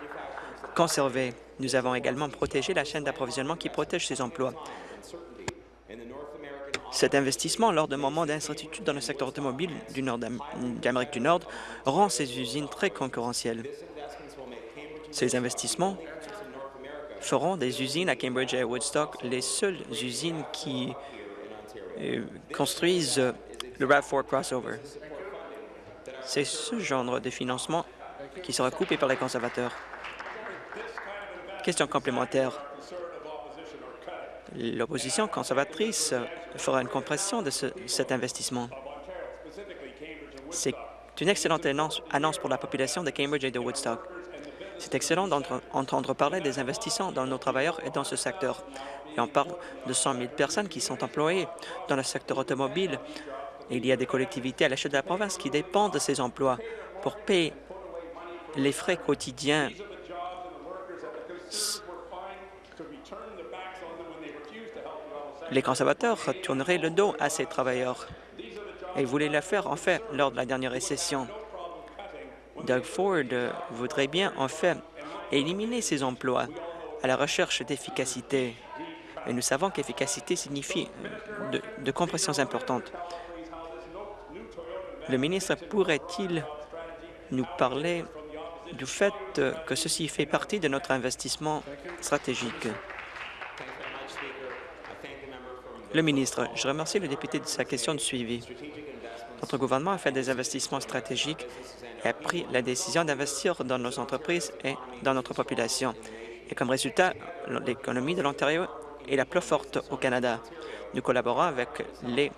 conservés. Nous avons également protégé la chaîne d'approvisionnement qui protège ces emplois. Cet investissement, lors d'un moment d'incertitude dans le secteur automobile du d'Amérique du Nord, rend ces usines très concurrentielles. Ces investissements feront des usines à Cambridge et à Woodstock les seules usines qui euh, construisent le RAV4 crossover. C'est ce genre de financement qui sera coupé par les conservateurs. Question complémentaire. L'opposition conservatrice fera une compression de cet investissement. C'est une excellente annonce pour la population de Cambridge et de Woodstock. C'est excellent d'entendre parler des investissements dans nos travailleurs et dans ce secteur. Et on parle de 100 000 personnes qui sont employées dans le secteur automobile. il y a des collectivités à l'échelle de la province qui dépendent de ces emplois pour payer les frais quotidiens les conservateurs tourneraient le dos à ces travailleurs et voulaient le faire, en fait, lors de la dernière récession. Doug Ford voudrait bien, en fait, éliminer ces emplois à la recherche d'efficacité. Et nous savons qu'efficacité signifie de, de compressions importantes. Le ministre pourrait-il nous parler du fait que ceci fait partie de notre investissement stratégique? Le ministre, je remercie le député de sa question de suivi. Notre gouvernement a fait des investissements stratégiques et a pris la décision d'investir dans nos entreprises et dans notre population. Et comme résultat, l'économie de l'Ontario est la plus forte au Canada. Nous collaborons avec les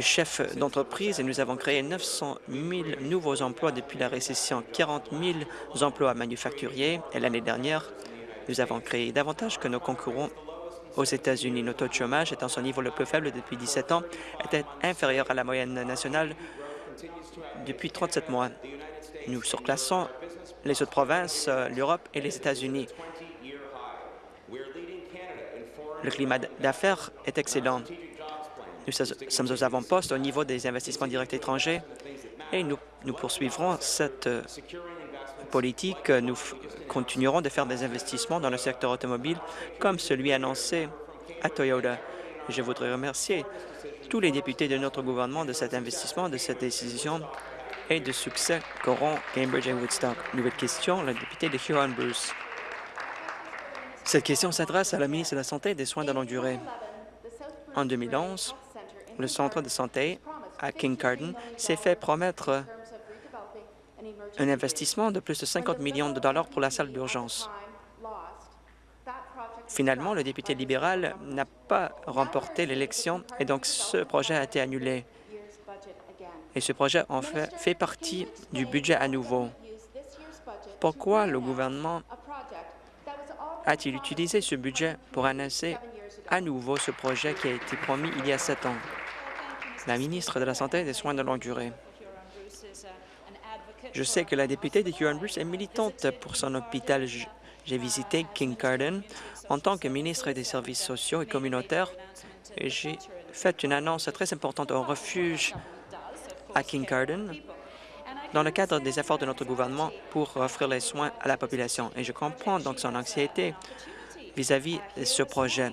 chefs d'entreprise et nous avons créé 900 000 nouveaux emplois depuis la récession, 40 000 emplois manufacturiers et l'année dernière, nous avons créé davantage que nos concurrents aux États-Unis. Notre taux de chômage, étant son niveau le plus faible depuis 17 ans, était inférieur à la moyenne nationale depuis 37 mois. Nous surclassons les autres provinces, euh, l'Europe et les États-Unis. Le climat d'affaires est excellent. Nous sommes aux avant-postes au niveau des investissements directs étrangers et nous, nous poursuivrons cette euh, politique. Nous continuerons de faire des investissements dans le secteur automobile comme celui annoncé à Toyota. Je voudrais remercier tous les députés de notre gouvernement de cet investissement, de cette décision et de succès qu'auront Cambridge et Woodstock. Nouvelle question, le député de Huron-Bruce. Cette question s'adresse à la ministre de la Santé et des Soins de longue durée. En 2011, le centre de santé à Kincardine s'est fait promettre un investissement de plus de 50 millions de dollars pour la salle d'urgence. Finalement, le député libéral n'a pas remporté l'élection et donc ce projet a été annulé. Et ce projet, fait, fait partie du budget à nouveau. Pourquoi le gouvernement a-t-il utilisé ce budget pour annoncer à nouveau ce projet qui a été promis il y a sept ans? La ministre de la Santé et des Soins de longue durée. Je sais que la députée de Huron-Bruce est militante pour son hôpital. J'ai visité King Garden en tant que ministre des Services sociaux et communautaires j'ai fait une annonce très importante au refuge à King Garden dans le cadre des efforts de notre gouvernement pour offrir les soins à la population. Et je comprends donc son anxiété vis-à-vis de ce projet.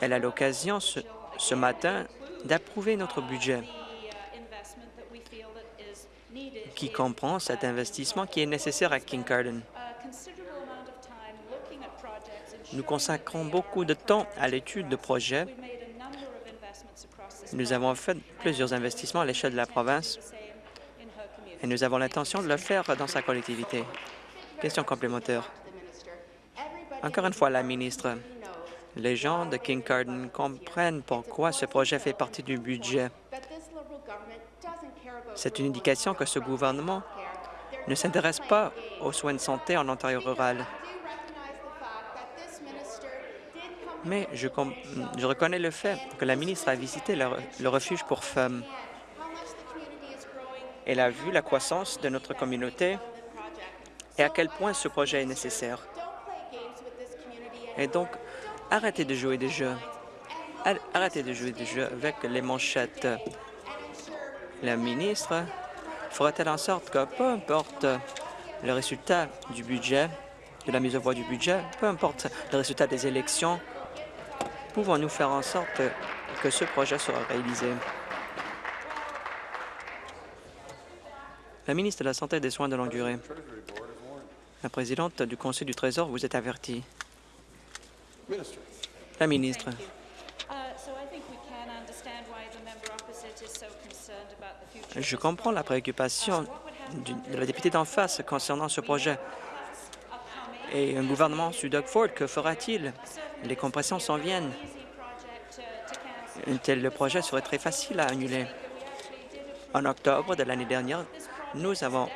Elle a l'occasion ce matin d'approuver notre budget qui comprend cet investissement qui est nécessaire à Kincardine. Nous consacrons beaucoup de temps à l'étude de projets. Nous avons fait plusieurs investissements à l'échelle de la province et nous avons l'intention de le faire dans sa collectivité. Question complémentaire. Encore une fois, la ministre, les gens de Kincardine comprennent pourquoi ce projet fait partie du budget. C'est une indication que ce gouvernement ne s'intéresse pas aux soins de santé en Ontario rural. Mais je, reconnais le fait que la ministre a visité le, refuge pour femmes. Elle a vu la croissance de notre communauté et à quel point ce projet est nécessaire. Et donc, arrêtez de jouer des jeux. Arrêtez de jouer des jeux avec les manchettes. La ministre fera-t-elle en sorte que, peu importe le résultat du budget, de la mise en voie du budget, peu importe le résultat des élections, pouvons-nous faire en sorte que ce projet sera réalisé? La ministre de la Santé et des Soins de longue durée. La présidente du Conseil du Trésor vous est avertie. La ministre. Je comprends la préoccupation de la députée d'en face concernant ce projet. Et un gouvernement sous Doug Ford, que fera-t-il? Les compressions s'en viennent. Un tel projet serait très facile à annuler. En octobre de l'année dernière, nous avons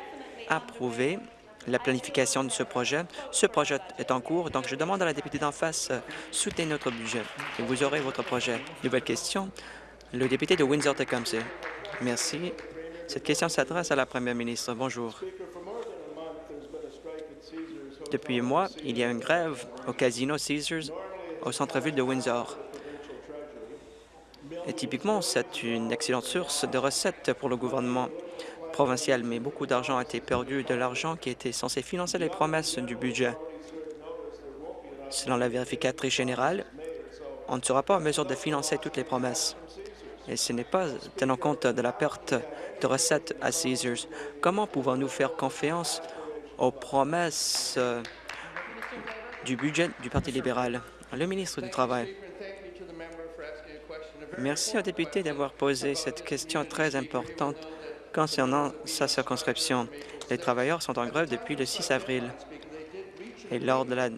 approuvé la planification de ce projet. Ce projet est en cours, donc je demande à la députée d'en face, euh, soutenez notre budget et vous aurez votre projet. Nouvelle question, le député de Windsor-Tecumseh. Merci. Cette question s'adresse à la première ministre. Bonjour. Depuis un mois, il y a une grève au casino Caesars au centre-ville de Windsor. Et typiquement, c'est une excellente source de recettes pour le gouvernement provincial, mais beaucoup d'argent a été perdu, de l'argent qui était censé financer les promesses du budget. Selon la vérificatrice générale, on ne sera pas en mesure de financer toutes les promesses. Et ce n'est pas tenant compte de la perte de recettes à Caesars. Comment pouvons-nous faire confiance aux promesses euh, du budget du Parti libéral? Le ministre du Travail. Merci au député d'avoir posé cette question très importante concernant sa circonscription. Les travailleurs sont en grève depuis le 6 avril. Et lors de la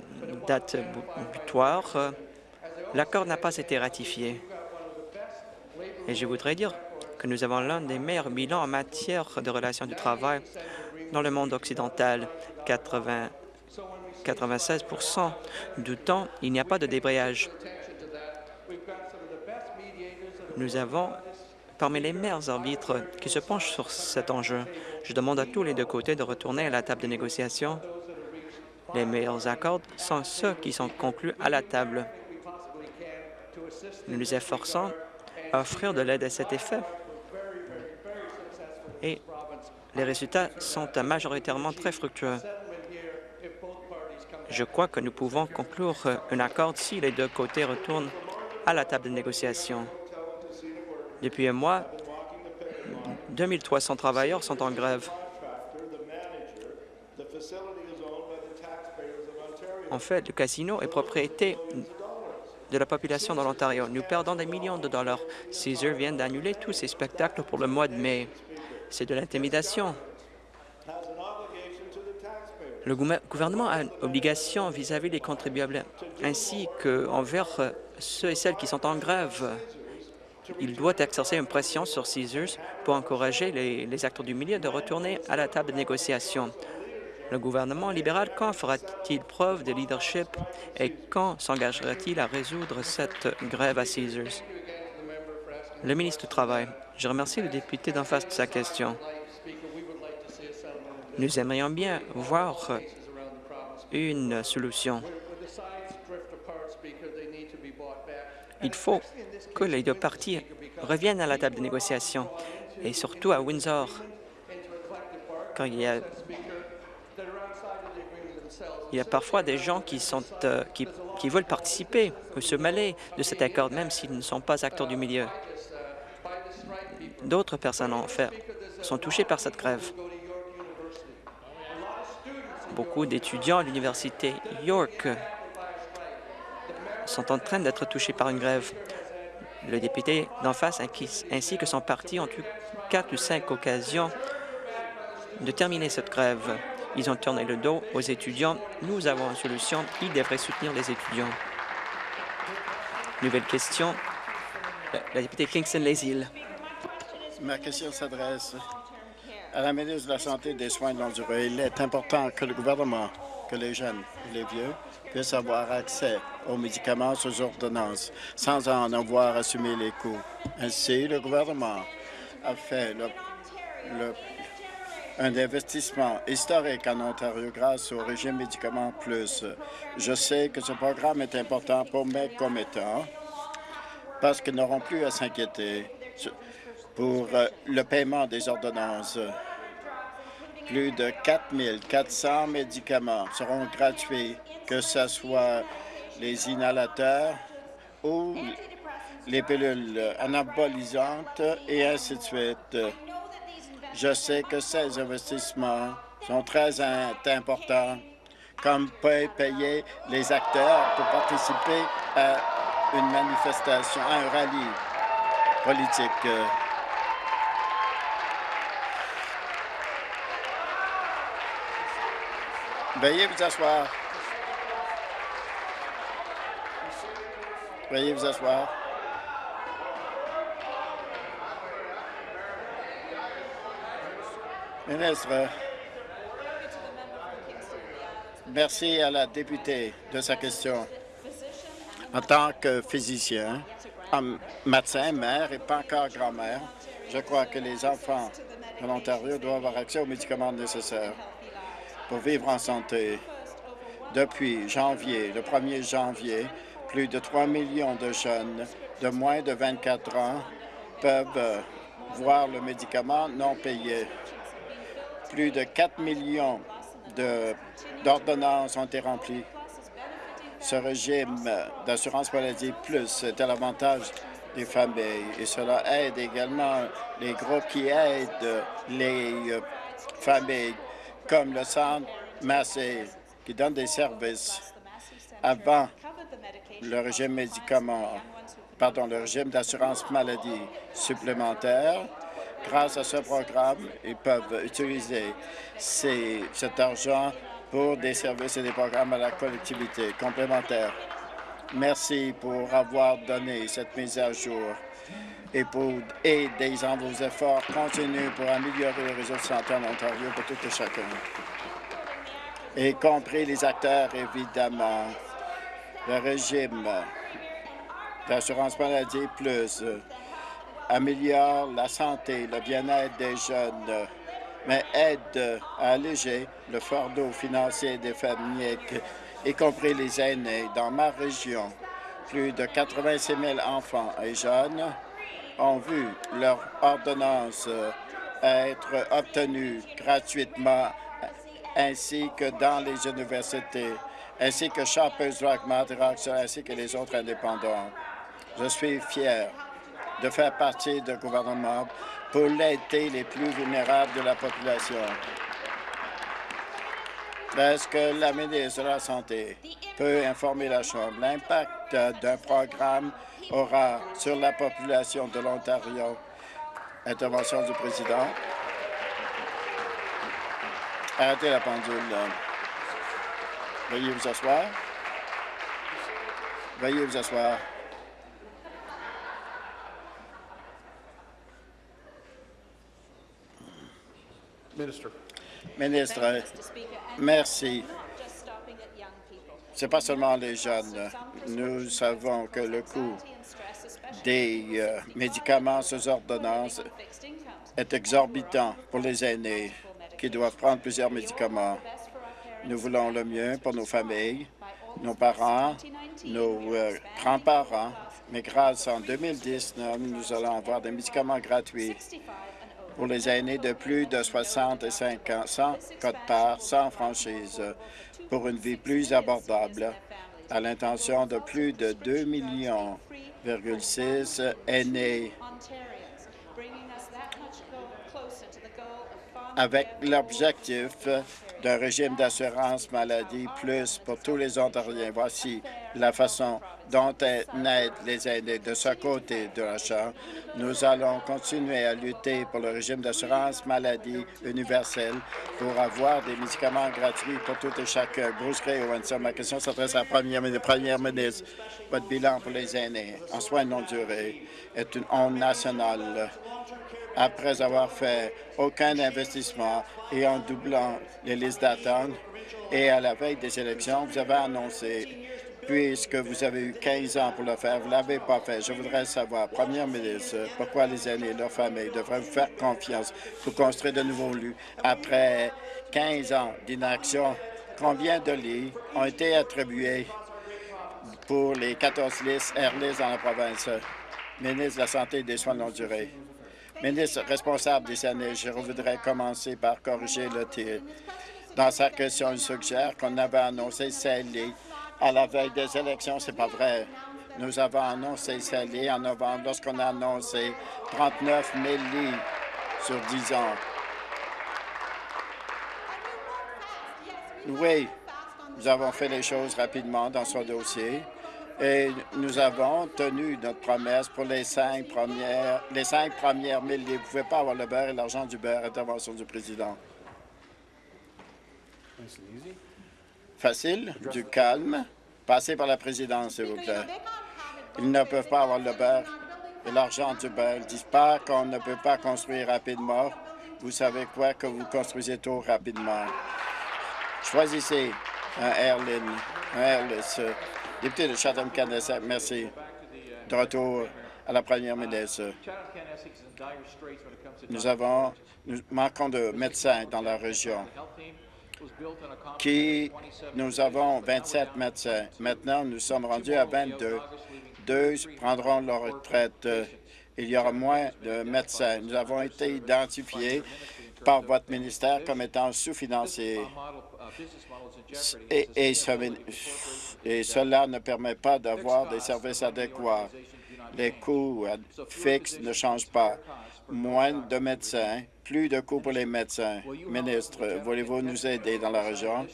date butoir, l'accord n'a pas été ratifié. Et je voudrais dire que nous avons l'un des meilleurs bilans en matière de relations du travail dans le monde occidental. 80, 96% du temps, il n'y a pas de débrayage. Nous avons parmi les meilleurs arbitres qui se penchent sur cet enjeu. Je demande à tous les deux côtés de retourner à la table de négociation. Les meilleurs accords sont ceux qui sont conclus à la table. Nous nous efforçons offrir de l'aide à cet effet. Et les résultats sont majoritairement très fructueux. Je crois que nous pouvons conclure un accord si les deux côtés retournent à la table de négociation. Depuis un mois, 2300 travailleurs sont en grève. En fait, le casino est propriété de la population de l'Ontario. Nous perdons des millions de dollars. Caesar vient d'annuler tous ses spectacles pour le mois de mai. C'est de l'intimidation. Le gouvernement a une obligation vis-à-vis des contribuables, ainsi qu'envers ceux et celles qui sont en grève il doit exercer une pression sur Caesars pour encourager les, acteurs du milieu de retourner à la table de négociation. Le gouvernement libéral, quand fera-t-il preuve de leadership et quand s'engagera-t-il à résoudre cette grève à Caesars? Le ministre du Travail. Je remercie le député d'en face de sa question. Nous aimerions bien voir une solution. Il faut que les deux parties reviennent à la table de négociation, et surtout à Windsor, quand il y a, il y a parfois des gens qui, sont, euh, qui, veulent participer ou se mêler de cet accord, même s'ils ne sont pas acteurs du milieu. D'autres personnes, en sont touchées par cette grève. Beaucoup d'étudiants à l'Université York sont en train d'être touchés par une grève. Le député d'en face ainsi que son parti ont eu quatre ou cinq occasions de terminer cette grève. Ils ont tourné le dos aux étudiants. Nous avons une solution. Ils devraient soutenir les étudiants. Nouvelle question. La députée Kingston-Les-Îles. Ma question s'adresse à la ministre de la Santé et des Soins de longue durée. Il est important que le gouvernement, que les jeunes les vieux puissent avoir accès aux médicaments sous ordonnance sans en avoir assumé les coûts. Ainsi, le gouvernement a fait un investissement historique en Ontario grâce au régime Médicaments Plus. Je sais que ce programme est important pour mes commettants parce qu'ils n'auront plus à s'inquiéter pour euh, le paiement des ordonnances. Plus de 4 400 médicaments seront gratuits, que ce soit les inhalateurs ou les pilules anabolisantes et ainsi de suite. Je sais que ces investissements sont très importants, comme payer les acteurs pour participer à une manifestation, à un rallye politique. Veuillez vous asseoir. Veuillez vous asseoir. Ministre, merci à la députée de sa question. En tant que physicien, médecin, mère et pas encore grand-mère, je crois que les enfants de l'Ontario doivent avoir accès aux médicaments nécessaires pour vivre en santé. Depuis janvier, le 1er janvier, plus de 3 millions de jeunes de moins de 24 ans peuvent voir le médicament non payé. Plus de 4 millions d'ordonnances ont été remplies. Ce régime d'assurance maladie plus est à l'avantage des familles et cela aide également les groupes qui aident les familles comme le Centre Massé qui donne des services avant le régime médicament, pardon, le régime d'assurance maladie supplémentaire. Grâce à ce programme, ils peuvent utiliser cet argent pour des services et des programmes à la collectivité complémentaire. Merci pour avoir donné cette mise à jour et pour aider dans vos efforts continus pour améliorer le réseau de santé en Ontario pour tout et chacun, y compris les acteurs, évidemment. Le régime d'assurance maladie plus améliore la santé, le bien-être des jeunes, mais aide à alléger le fardeau financier des familles, y compris les aînés. Dans ma région, plus de 86 000 enfants et jeunes ont vu leur ordonnance être obtenue gratuitement, ainsi que dans les universités, ainsi que Shoppers Drug Mart ainsi que les autres indépendants. Je suis fier de faire partie d'un gouvernement pour l'aider les plus vulnérables de la population. Est-ce que la ministre de la Santé peut informer la Chambre l'impact d'un programme aura sur la population de l'Ontario? Intervention du président. Arrêtez la pendule. Veuillez vous asseoir. Veuillez vous asseoir. Ministre, merci. Ce n'est pas seulement les jeunes. Nous savons que le coût des euh, médicaments sous ordonnance est exorbitant pour les aînés qui doivent prendre plusieurs médicaments. Nous voulons le mieux pour nos familles, nos parents, nos euh, grands-parents, mais grâce en 2019, nous allons avoir des médicaments gratuits pour les aînés de plus de 65 ans, sans code-part, sans franchise, pour une vie plus abordable, à l'intention de plus de 2 millions aînés avec l'objectif d'un régime d'assurance maladie plus pour tous les Ontariens. Voici la façon dont on aide les aînés de ce côté de la Chambre. Nous allons continuer à lutter pour le régime d'assurance maladie universel pour avoir des médicaments gratuits pour tout et chacun. Bruce Gray, ma question s'adresse à la première, première ministre. Votre bilan pour les aînés en soins non durés est une honte nationale après avoir fait aucun investissement et en doublant les listes d'attente. Et à la veille des élections, vous avez annoncé, puisque vous avez eu 15 ans pour le faire, vous ne l'avez pas fait. Je voudrais savoir, Première ministre, pourquoi les aînés et leurs familles devraient vous faire confiance pour construire de nouveaux lieux après 15 ans d'inaction? Combien de lits ont été attribués pour les 14 listes Airlist dans la province? Ministre de la Santé et des Soins longue durée. Ministre responsable des années, je voudrais commencer par corriger le tir. Dans sa question, il suggère qu'on avait annoncé scellé à la veille des élections. C'est pas vrai. Nous avons annoncé Sally en novembre lorsqu'on a annoncé 39 000 lits sur 10 ans. Oui, nous avons fait les choses rapidement dans ce dossier et nous avons tenu notre promesse pour les cinq premières, les cinq premières. Vous ne pouvez pas avoir le beurre et l'argent du beurre. Intervention du président. Facile, du calme. Passez par la présidence, s'il vous plaît. Ils ne peuvent pas avoir le beurre et l'argent du beurre. Ils disent pas qu'on ne peut pas construire rapidement. Vous savez quoi? Que vous construisez trop rapidement. Choisissez un airline, un airless. Député de Chatham-Kenneth, merci. De retour à la première ministre. Nous avons, nous manquons de médecins dans la région qui, nous avons 27 médecins. Maintenant, nous sommes rendus à 22. Deux prendront leur retraite. Il y aura moins de médecins. Nous avons été identifiés par votre ministère comme étant sous-financiers. Et, et, et, cela ne permet pas d'avoir des services adéquats. Les coûts fixes ne changent pas. Moins de médecins, plus de coûts pour les médecins. Ministre, voulez-vous nous aider dans la région?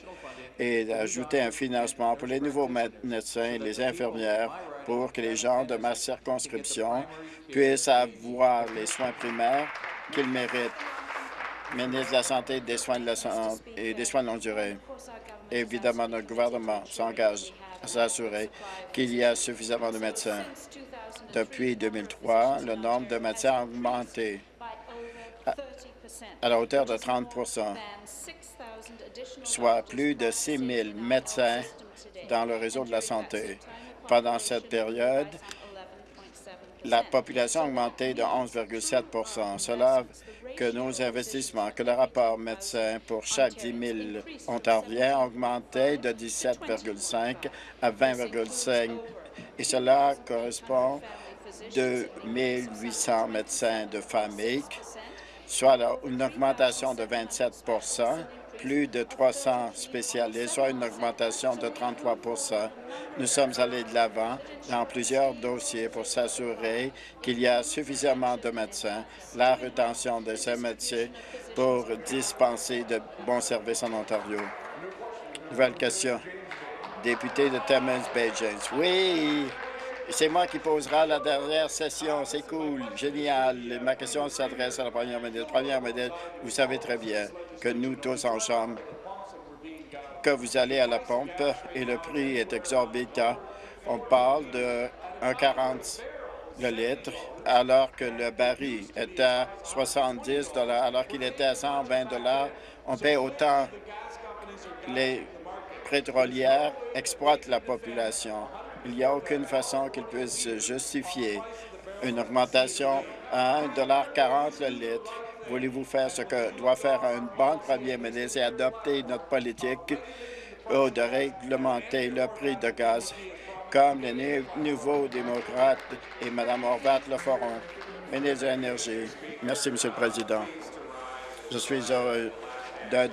Et ajouter un financement pour les nouveaux médecins et les infirmières pour que les gens de ma circonscription puissent avoir les soins primaires qu'ils méritent? Ministre de la Santé des soins de la santé et des soins de longue durée. Évidemment, notre gouvernement s'engage à s'assurer qu'il y a suffisamment de médecins. Depuis 2003, le nombre de médecins a augmenté à la hauteur de 30% soit plus de 6 000 médecins dans le réseau de la santé. Pendant cette période, la population a augmenté de 11,7% Cela que nos investissements, que le rapport médecin pour chaque 10 000 Ontariens a augmenté de 17,5 à 20,5 et cela correspond de 1 800 médecins de famille, soit une augmentation de 27% plus de 300 spécialistes, soit une augmentation de 33% Nous sommes allés de l'avant dans plusieurs dossiers pour s'assurer qu'il y a suffisamment de médecins, la rétention de ces métiers pour dispenser de bons services en Ontario. Nouvelle question. Député de Timmins Bay James. Oui, c'est moi qui posera la dernière session. C'est cool, génial. Ma question s'adresse à la première ministre. Première ministre, vous savez très bien que nous tous en chambre, que vous allez à la pompe et le prix est exorbitant. On parle de 1,40 le litre, alors que le baril est à 70 alors qu'il était à 120 On paie autant. Les pétrolières exploitent la population. Il n'y a aucune façon qu'ils puissent justifier une augmentation à 1,40 le litre. Voulez-vous faire ce que doit faire une bonne première ministre et adopter notre politique de réglementer le prix de gaz? Comme les nouveaux démocrates et Mme Horvat le feront. Ministre de l'Énergie. Merci, Monsieur le Président. Je suis heureux de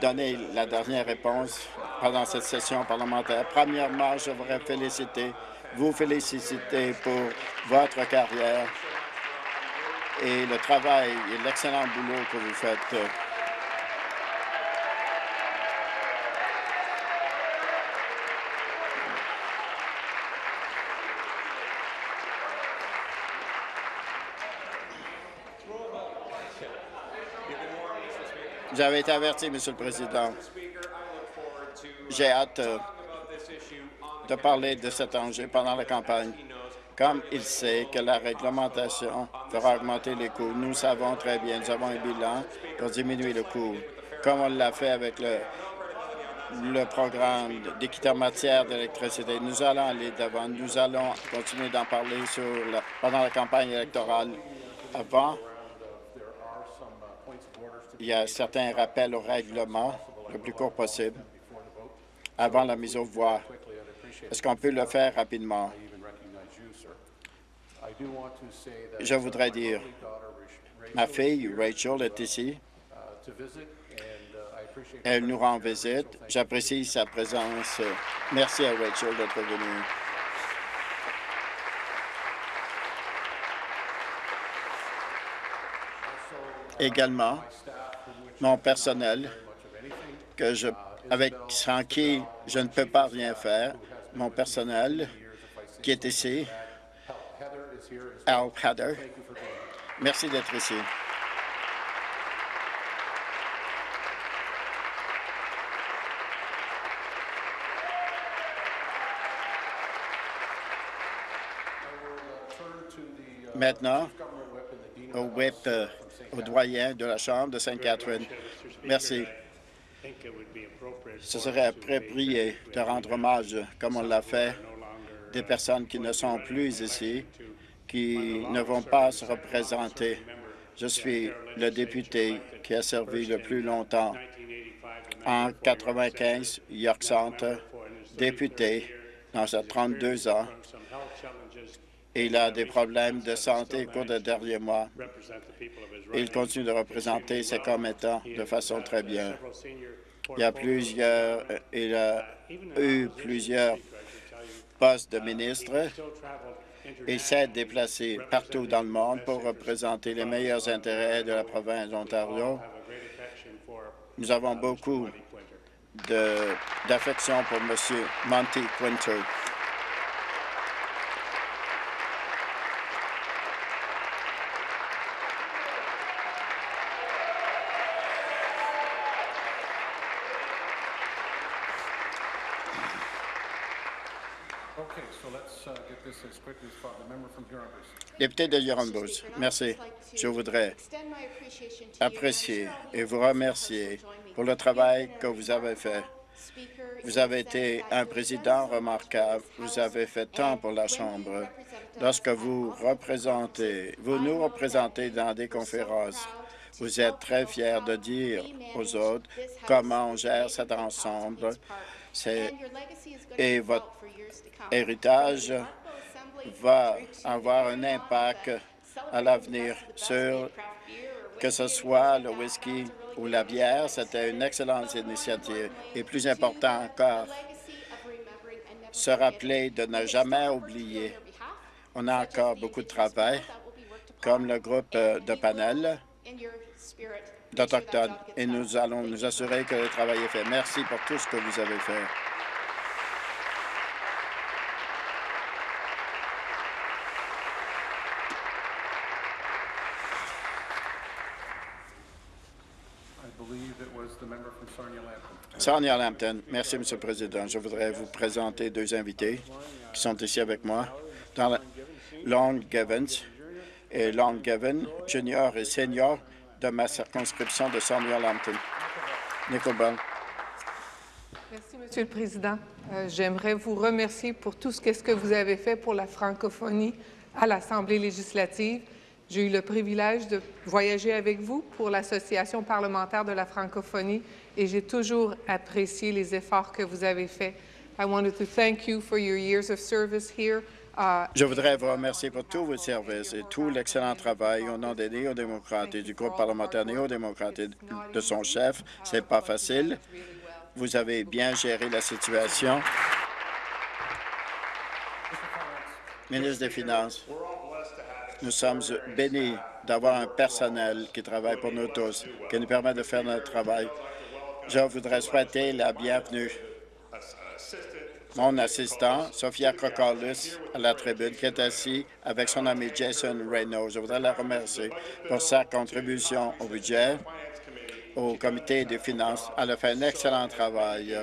donner la dernière réponse pendant cette session parlementaire. Premièrement, je voudrais féliciter, vous féliciter pour votre carrière et le travail et l'excellent boulot que vous faites. Avez été averti, Monsieur le Président. J'ai hâte euh, de parler de cet enjeu pendant la campagne. Comme il sait que la réglementation fera augmenter les coûts, nous savons très bien, nous avons un bilan pour diminuer le coût, comme on l'a fait avec le, programme d'équité en matière d'électricité. Nous allons aller devant, nous allons continuer d'en parler pendant la campagne électorale. Avant, il y a certains rappels au règlement le plus court possible avant la mise aux voix. Est-ce qu'on peut le faire rapidement? Je voudrais dire, ma fille Rachel est ici. Elle nous rend visite. J'apprécie sa présence. Merci à Rachel d'être venue. Également, mon personnel, que je, avec, sans qui je ne peux pas rien faire, mon personnel qui est ici, Al Heather. Merci d'être ici. Maintenant, au whip, euh, au doyen de la Chambre de Sainte-Catherine. Merci. Ce serait approprié de rendre hommage, comme on l'a fait, des personnes qui ne sont plus ici, qui ne vont pas se représenter. Je suis le député qui a servi le plus longtemps. En 95, York Centre, député dans ses 32 ans. Il a des problèmes de santé au cours des derniers mois. Il continue de représenter ses commettants de façon très bien. Il a eu plusieurs postes de ministre. Il s'est déplacé partout dans le monde pour représenter les meilleurs intérêts de la province d'Ontario. Nous avons beaucoup d'affection pour M. Monty Quinter. Député de Huron-Bose, merci. Je voudrais apprécier et vous remercier pour le travail que vous avez fait. Vous avez été un président remarquable. Vous avez fait tant pour la Chambre. Lorsque vous représentez, vous nous représentez dans des conférences, vous êtes très fiers de dire aux autres comment on gère cet ensemble. Et votre héritage va avoir un impact à l'avenir sur que ce soit le whisky ou la bière. C'était une excellente initiative. Et plus important encore, se rappeler de ne jamais oublier. On a encore beaucoup de travail, comme le groupe de panel d'Autochtones, et nous allons nous assurer que le travail est fait. Merci pour tout ce que vous avez fait. Sarnia Lampton. Merci, M. le Président. Je voudrais vous présenter deux invités qui sont ici avec moi. Long Gavin et Long Gavin, junior et senior de ma circonscription de Sarnia Lampton. Nicole Bell. Merci, Monsieur le Président. Euh, j'aimerais vous remercier pour tout ce que vous avez fait pour la francophonie à l'Assemblée législative. J'ai eu le privilège de voyager avec vous pour l'Association parlementaire de la francophonie et j'ai toujours apprécié les efforts que vous avez faits. I wanted to thank you for your years of service here. Je voudrais vous remercier pour tous vos services et tout l'excellent travail au nom des néo-démocrates et du groupe parlementaire néo-démocrate et de son chef. C'est pas facile. Vous avez bien géré la situation. Ministre des Finances, nous sommes bénis d'avoir un personnel qui travaille pour nous tous, qui nous permet de faire notre travail. Je voudrais souhaiter la bienvenue mon assistant, Sophia Krokolis, à la tribune, qui est assis avec son ami Jason Reynolds. Je voudrais la remercier pour sa contribution au budget, au comité des finances. Elle a fait un excellent travail,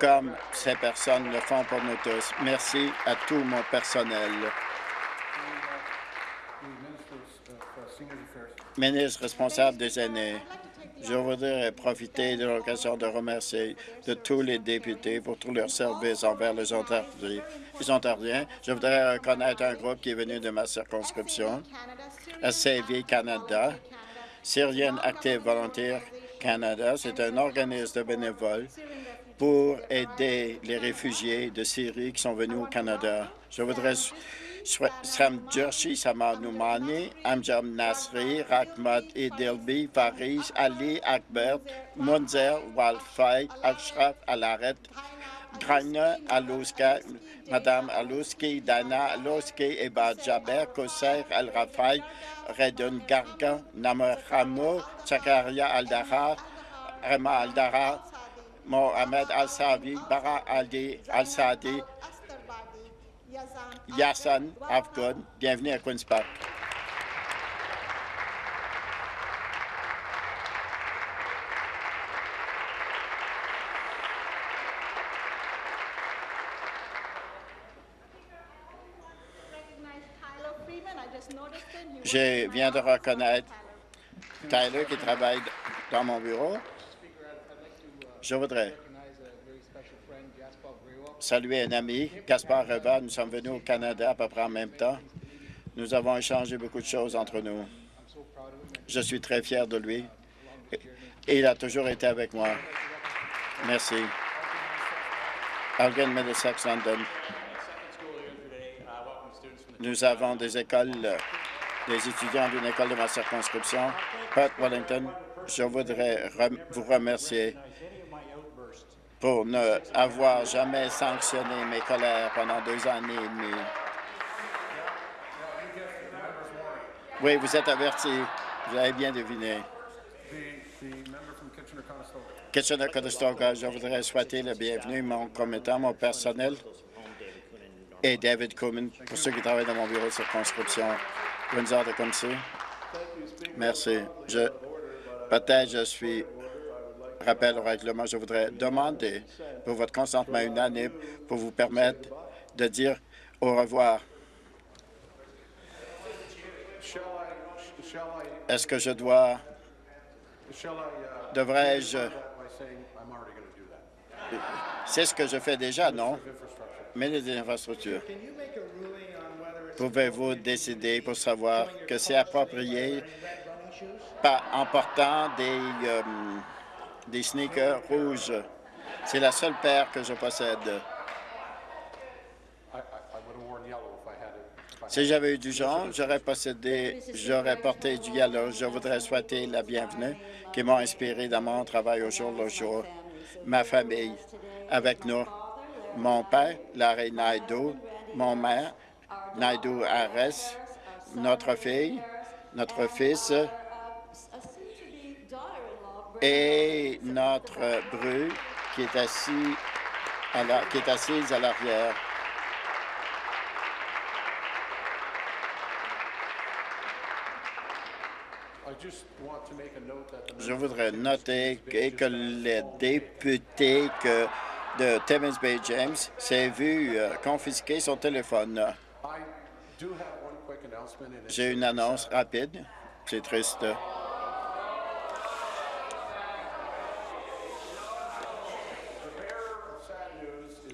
comme ces personnes le font pour nous tous. Merci à tout mon personnel. Ministre responsable des aînés, je voudrais profiter de l'occasion de remercier de tous les députés pour tous leurs services envers les Ontariens. Je voudrais reconnaître un groupe qui est venu de ma circonscription, SAV Canada, Syrian Active Volunteer Canada. C'est un organisme de bénévoles pour aider les réfugiés de Syrie qui sont venus au Canada. Je voudrais Sam Jershi, Samad Noumani, Amjam Nasri, Rahmat Edelbi, Faris, Ali Akbert, Munzer, Walfay, Ashraf Alaret, Graina Alouska, Madame Alouski, Dana Alouski, Eba Jaber, Koser El Rafai, Redon Garga, Namaramo, Chakaria Aldara, Rema Aldara, Mohamed Al-Savi, Bara Aldi Al-Sadi, Yassan Afghon. Bienvenue à Queen's Park. Je viens de reconnaître Tyler qui travaille dans mon bureau. Je voudrais saluer un ami, Gaspard Reva. Nous sommes venus au Canada à peu près en même temps. Nous avons échangé beaucoup de choses entre nous. Je suis très fier de lui et il a toujours été avec moi. Merci. Algan Middlesex London. Nous avons des écoles, des étudiants d'une école de ma circonscription, Perth Wellington. Je voudrais vous remercier pour ne avoir jamais sanctionné mes colères pendant deux années et demie. Oui, vous êtes averti. Vous avez bien deviné. Kitchener-Conestoga, je voudrais souhaiter le bienvenu, mon commettant, mon personnel et David Coleman, pour ceux qui travaillent dans mon bureau de circonscription. Windsor de Comcy. Merci. Je, Peut-être je suis rappel au règlement. Je voudrais demander pour votre consentement unanime pour vous permettre de dire au revoir. Est-ce que je dois... Devrais-je... C'est ce que je fais déjà, non? Mais les infrastructures. Pouvez-vous décider pour savoir que c'est approprié en portant des, euh, des sneakers rouges? C'est la seule paire que je possède. Si j'avais eu du jaune, j'aurais possédé, j'aurais porté du yellow. Je voudrais souhaiter la bienvenue qui m'a inspiré dans mon travail au jour le jour. Ma famille avec nous, mon père, Larry Naidoo, mon mère, Naidoo Ares, notre fille, notre fils et notre bru qui est assis à la, qui est assise à l'arrière. Je voudrais noter que, que les députés que de Timmins Bay James s'est vu euh, confisquer son téléphone. J'ai une annonce rapide. C'est triste.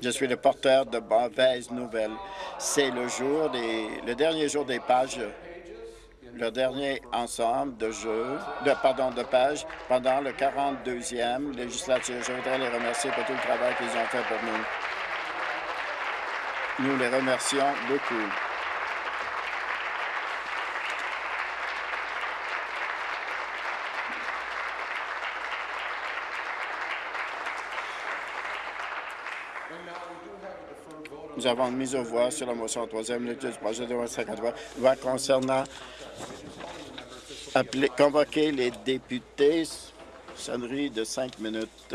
Je suis le porteur de mauvaises nouvelles. C'est le jour des, le dernier jour des pages le dernier ensemble de jeux, de, pardon, de pages pendant le 42e législature. Je voudrais les remercier pour tout le travail qu'ils ont fait pour nous. Nous les remercions beaucoup. Nous avons une mise aux voix sur la motion en troisième lecture du projet de loi 53 loi concernant appeler, convoquer les députés. Sonnerie de cinq minutes.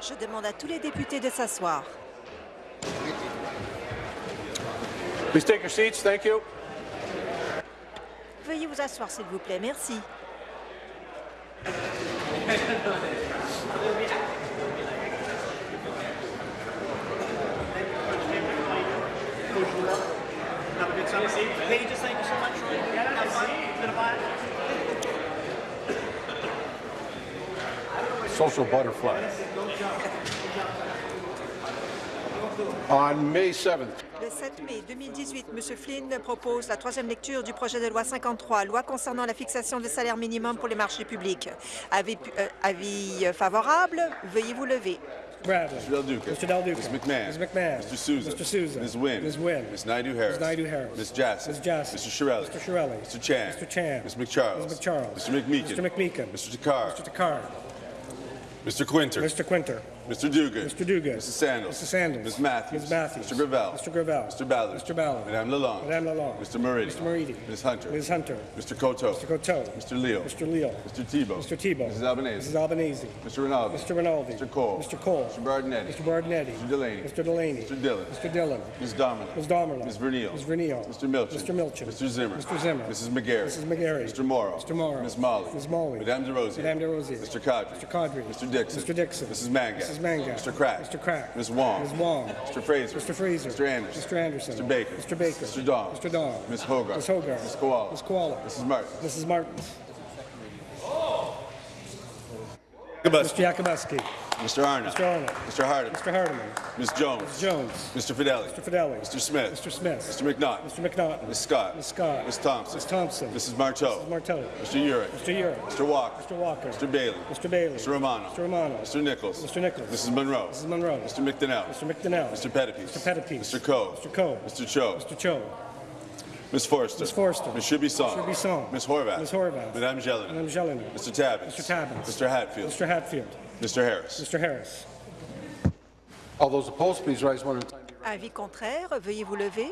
Je demande à tous les députés de s'asseoir. Please take your seats. Thank you. Veuillez vous asseoir, s'il vous plaît. Merci. Social butterfly. On May 7th, Le 7 mai 2018, M. Flynn propose la troisième lecture du projet de loi 53, loi concernant la fixation des salaires minimums pour les marchés publics. Avis, euh, avis favorable, veuillez vous lever. Bradley. Mr. Del Duca. Mr. Del Duca. Ms. McMahon. Ms. McMahon. Mr. Souza. Mr. Souza. Ms. Wynn. Ms. Wynn. Ms. Naidu-Harris. Ms. Naidu-Harris. Ms. Jassy. Ms. Jassy. Mr. Shirelli. Mr. Shirelli. Mr. Chan. Mr. Chan. Ms. McCharles. Ms. McCharles. Mr. McMeekin. Mr. McMeekin. Mr. Takar. Mr. Takar. Mr. Quinter. Mr. Quinter. Mr. Dugan. Mr. Dugan. Mrs. Sandals. Mrs. Sandals. Ms. Matthews. Ms. Matthews. Mr. Gravel. Mr. Gravel. Mr. Ballard. Mr. Ballard. Madame Lalonde. Madame Lalonde. Mr. Moridi. Mr. Moridi. Ms. Hunter. Ms. Hunter. Mr. Coteau. Mr. Coteau. Mr. Leo. Mr. Leal. Mr. Tebow. Mr. Tebow. Mrs. Albanese. Mrs. Albanese. Mr. Rinaldi. Mr. Rinaldi. Mr. Cole. Mr. Cole. Mr. Bardinetti. Mr. Bardinetti. Mr. Delaney. Mr. Delaney. Mr. Dillon. Mr. Dillon. Ms. Dominic. Ms. Domerlin. Ms. Vernile. Ms. Vernile. Mr. Milchin. Mr. Milchin. Mr. Zimmer. Mr. Zimmer. Mrs. McGarry. Mrs. McGarry. Mr. Morrow. Mr. Morrow. Ms. Molly. Ms. Molly. Madame DeRosier. Madame DeRosier. Mr. Cadre. Mr. Cadre. Mr. Dixon. Mr. Dixon. Mrs. Manga. Mrs. Manga. Mr. Crack. Mr. Crack. Ms. Wong. Ms. Wong. Mr. Fraser. Mr. Fraser. Mr. Anderson. Mr. Anderson. Mr. Baker. Mr. Baker. Mr. Dong. Mr. Dong. Ms. Hogarth. Ms. Hogarth. Ms. Koala. Ms. Koala. Mrs. Martin. Mrs. Martin. Mr. Mr. Mr. Arnott. Mr. Arnott. Mr. Hardeman. Mr. Hardeman. Ms. Jones. Jones. Mr. Fidelli. Mr. Fidelli. Mr. Smith. Mr. Smith. Mr. McNaught. Mr. McNaught. Ms. Scott. Ms. Scott. Ms. Thompson. Ms. Thompson. Mrs. Marteau. Mrs. Marteau. Mr. Urick. Mr. Urick. Mr. Walker. Mr. Walker. Mr. Bailey. Mr. Bailey. Mr. Romano. Mr. Romano. Mr. Nichols. Mr. Nichols. Mrs. Monroe. Mrs. Monroe. Mr. McDonnell. Mr. McDonnell. Mr. Pettipies. Mr. Pettipies. Mr. Coe. Mr. Coe. Mr. Cho. Mr. Cho. Ms. Forrester. Ms. Forrester. Ms. Chibisson. Ms. Chibisson. Ms. Horvath. Ms. Horvath. Madame Jelena. Madame Jelena. Mr. Tabbins. Mr. Tabbins. Mr. Hatfield. Mr. Hatfield. Mr. Harris. Mr. Harris. all those opposed, please rise one at a time. Avis contraire, veuillez vous lever.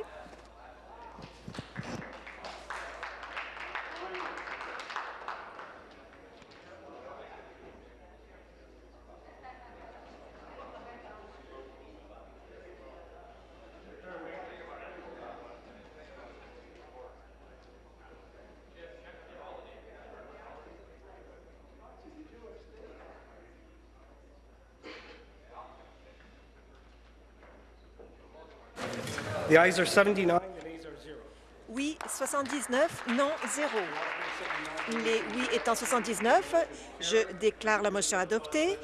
The are 79 and ayes are 0. Oui, 79, non, 0. Les oui étant 79, je déclare la motion adoptée.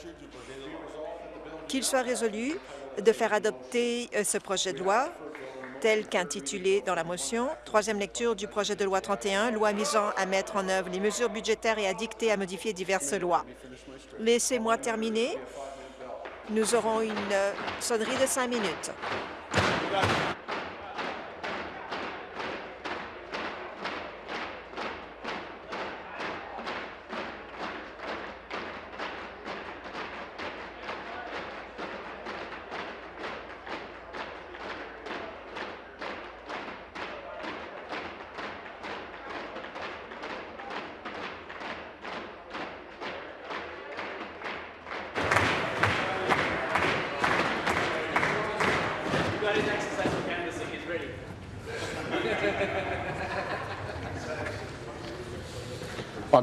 Qu'il soit résolu de faire adopter euh, ce projet de loi tel qu'intitulé dans la motion. Troisième lecture du projet de loi 31, loi visant à mettre en œuvre les mesures budgétaires et à dicter à modifier diverses lois. Laissez-moi terminer. Nous aurons une euh, sonnerie de cinq minutes.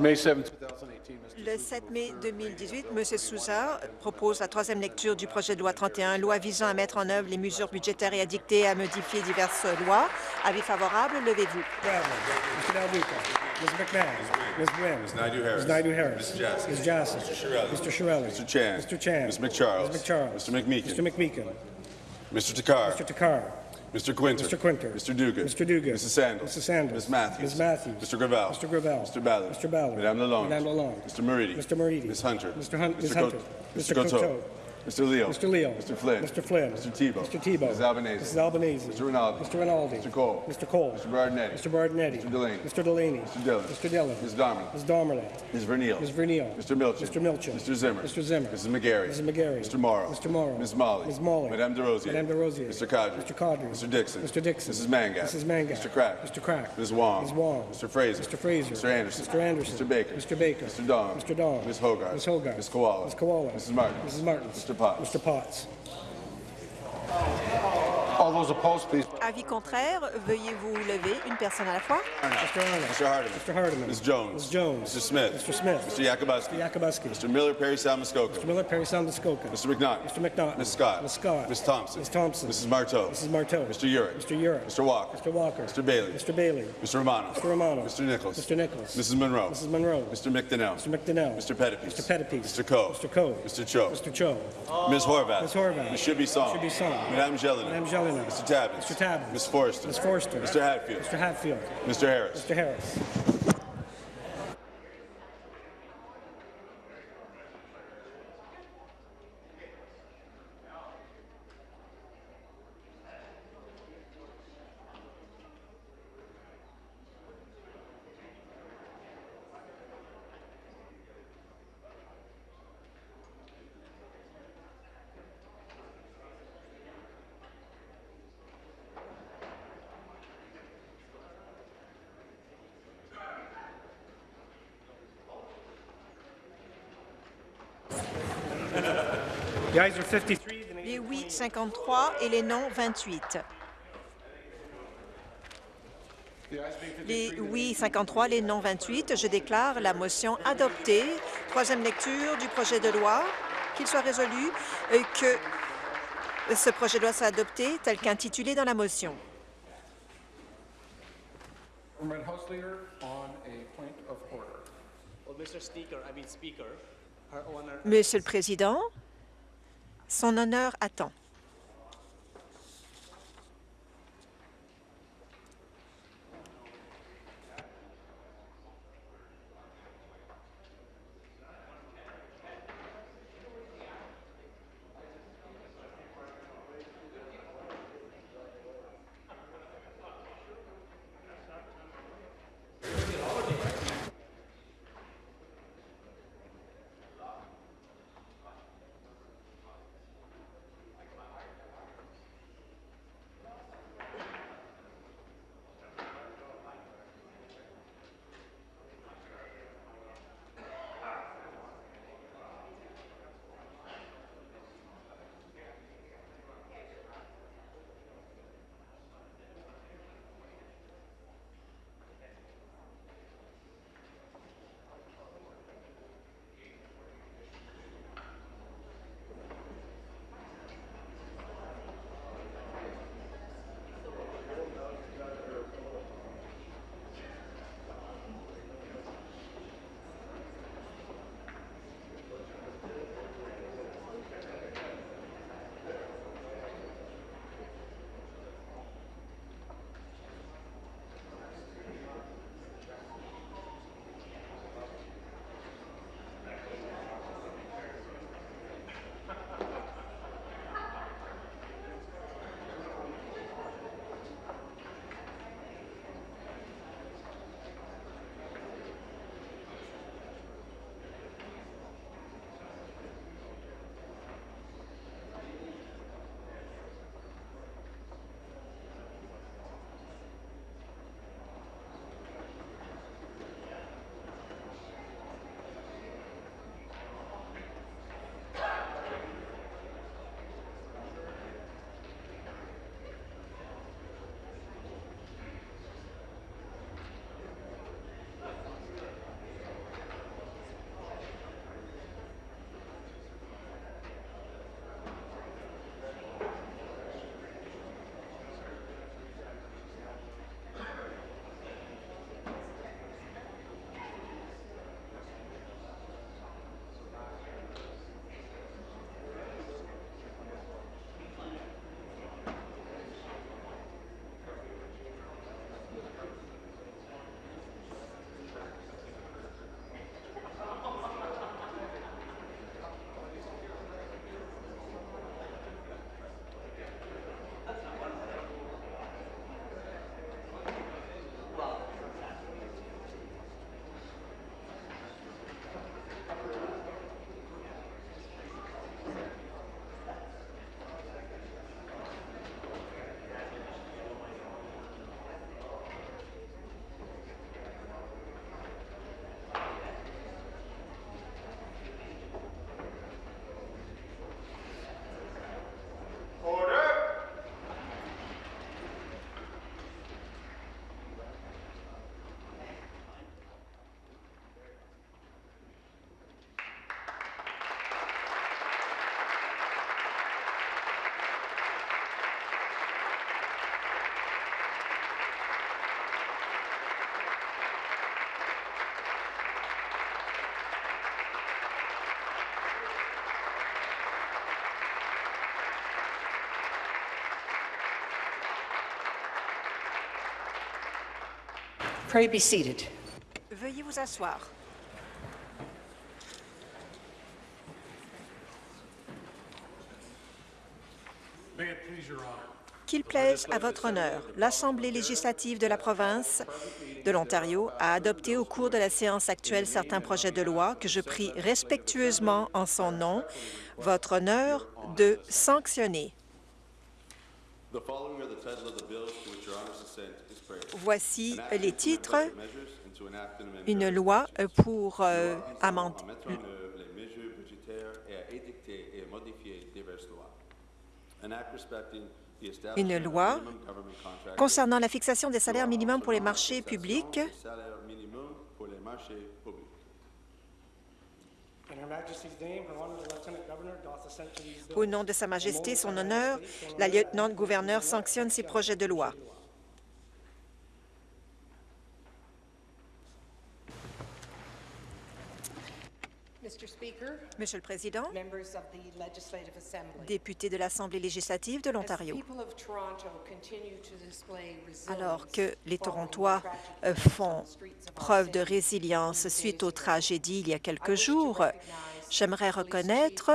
Le 7 mai 2018, M. Souza propose la troisième lecture du projet de loi 31, loi visant à mettre en œuvre les mesures budgétaires et à dicter à modifier diverses lois. Avis favorable, levez-vous. Ms. McMahon. Ms. Wynn. Ms. Ms. Naidu-Harris. Ms. Jassy. Ms. Jassy. Mr. Shirelli. Mr. Shirelli. Mr. Chan. Mr. Chan. Ms. McCharles. Ms. McCharles. Mr. McMeekin. Mr. McMeekin. Mr. Takar. Mr. Takar. Mr. Quinter. Mr. Quinter. Mr. Dugan. Mr. Dugan. Mrs. Sandals. Mrs. Sandals. Ms. Matthews. Ms. Matthews. Mr. Gravel. Mr. Gravel. Mr. Ballard. Mr. Ballard. Madame Lalonde. Madame Lalonde. Mr. Moridi. Mr. Moridi. Ms. Hunter. Mr. Hunt. Ms. Mr. Hunter. Mr. Mr. Coteau. Mr. Leo. Mr. Leo. Mr. Flynn. Mr. Flynn. Mr. Tebow. Mr. Tebow. Mrs. Albanese. Mrs. Albanese. Mr. Rinaldi. Mr. Rinaldi. Mr. Cole. Mr. Cole. Mr. Bardinetti. Mr. Bardinetti. Mr. Delaney. Mr. Delaney. Mr. Dillon. Mr. Dillon. Ms. Darman. Ms. Darmerlin. Ms. Verneal. Ms. Verneal. Mr. Milchin. Mr. Milchin. Mr. Zimmer. Mr. Zimmer. Mrs. McGarry. Mrs. McGarry. Mr. Morrow. Mr. Morrow. Ms. Molly. Ms. Molly. Madame DeRosier. Madame DeRosier. Mr. Cadre. Mr. Cadre. Mr. Dixon. Mr. Dixon. Mrs. Mangat. Mrs. Mangat. Mr. Crack. Mr. Crack. Ms. Wong. Ms. Wong. Mr. Fraser. Mr. Fraser. Mr. Anderson. Mr. Anderson. Mr. Baker. Mr. Baker. Mr. Dong. Mr. Dong. Ms. Hogarth. Ms. Hogarth. Ms. Koala. Ms. Koala. Mrs. Martin. Mrs. Martin. Mr. Potts. Mr. Potts. All those opposed, please. Avis contraire, veuillez vous lever une personne à la fois. Mr. Arnold. Mr. Hardiman. Mr. Hardiman. Ms. Jones. Ms. Jones. Mr. Smith. Mr. Smith. Mr. Yakubuski. Mr. Yakubuski. Mr. Miller, Perry, Sound, Muskoka. Mr. Miller, Perry Sound, Muskoka. Mr. McNaught. Mr. McNaught. Ms. Scott. Ms. Scott. Ms. Thompson. Ms. Thompson. Mrs. Marteau. Mrs. Marteau. Mr. Urick. Mr. Urick. Mr. Walker. Mr. Walker. Mr. Bailey. Mr. Bailey. Mr. Romano. Mr. Romano. Mr. Nichols. Mr. Nichols. Mrs. Monroe. Mrs. Monroe. Mr. McDonnell. Mr. McDonnell. Mr. Pettipies. Mr. Pettipies. Mr. Coe. Mr. Coe. Mr. Cho. Mr. Cho. Ms. Horvath. Ms. Horvath. Ms. Shibby Song. Shibby Song. Madame Jelena. Madame Jelena. Mr. Tabbins. Mr. Tabbins. Ms. Forrester. Ms. Forrester. Mr. Hatfield. Mr. Hatfield. Mr. Harris. Mr. Harris. Les oui 53 et les non 28. Les oui 53, les non 28. Je déclare la motion adoptée. Troisième lecture du projet de loi. Qu'il soit résolu euh, que ce projet de loi soit adopté tel qu'intitulé dans la motion. Monsieur le Président, son honneur attend. Pray be seated. Veuillez vous asseoir. Qu'il plaise à votre honneur, l'Assemblée législative de la province de l'Ontario a adopté au cours de la séance actuelle certains projets de loi que je prie respectueusement en son nom, votre honneur, de sanctionner. The following are the titles of the bills to which your honor's assent is prayed. Voici les titres. Une loi pour euh, amender les mesures budgétaires et à édicter et modifier diverses lois. Une loi concernant la fixation des salaires minimums pour les marchés publics. Au nom de Sa Majesté, son honneur, la lieutenant-gouverneur sanctionne ces projets de loi. Monsieur le Président, members of the Legislative Assembly, député de l'Assemblée législative de l'Ontario, alors que les Torontois euh, font preuve de résilience suite aux tragédies il y a quelques jours, j'aimerais reconnaître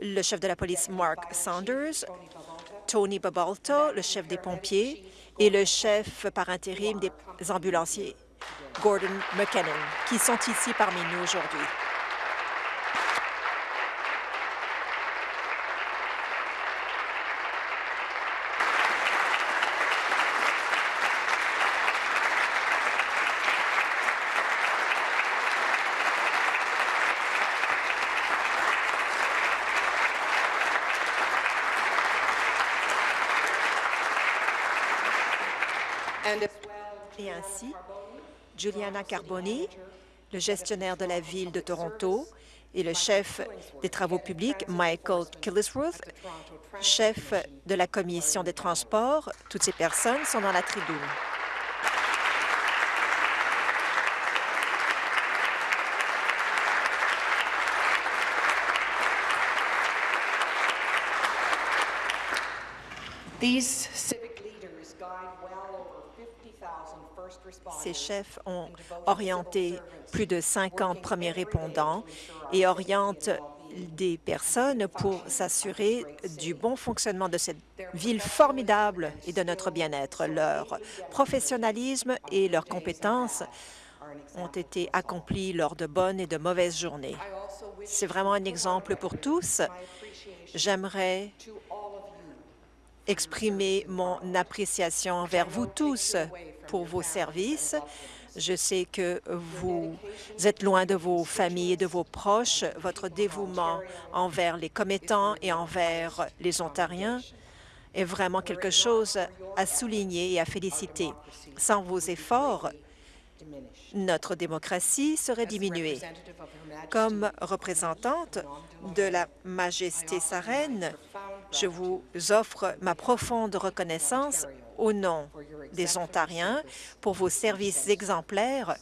le chef de la police Mark Saunders, Tony Babalto, le chef des pompiers, et le chef par intérim des ambulanciers, Gordon McKinnon, qui sont ici parmi nous aujourd'hui. and as well Et ainsi, Juliana Carboni, le gestionnaire de la ville de Toronto, et le chef des travaux publics, Michael Killisworth, chef de la commission des transports. Toutes ces personnes sont dans la tribune. Ces chefs ont orienté plus de 50 working premiers répondants et orientent des personnes pour s'assurer du bon fonctionnement de cette ville formidable et de notre bien-être. Leur professionnalisme et leurs compétences ont été accomplis lors de bonnes et de mauvaises journées. C'est vraiment un exemple pour tous. J'aimerais to all of you exprimer mon appréciation envers vous tous pour vos services. Je sais que vous êtes loin de vos familles et de vos proches. Votre dévouement envers les commettants et envers les Ontariens est vraiment quelque chose à souligner et à féliciter. Sans vos efforts, notre démocratie serait diminuée. Comme représentante de la Majesté sa reine, je vous offre ma profonde reconnaissance au nom des Ontariens pour vos services exemplaires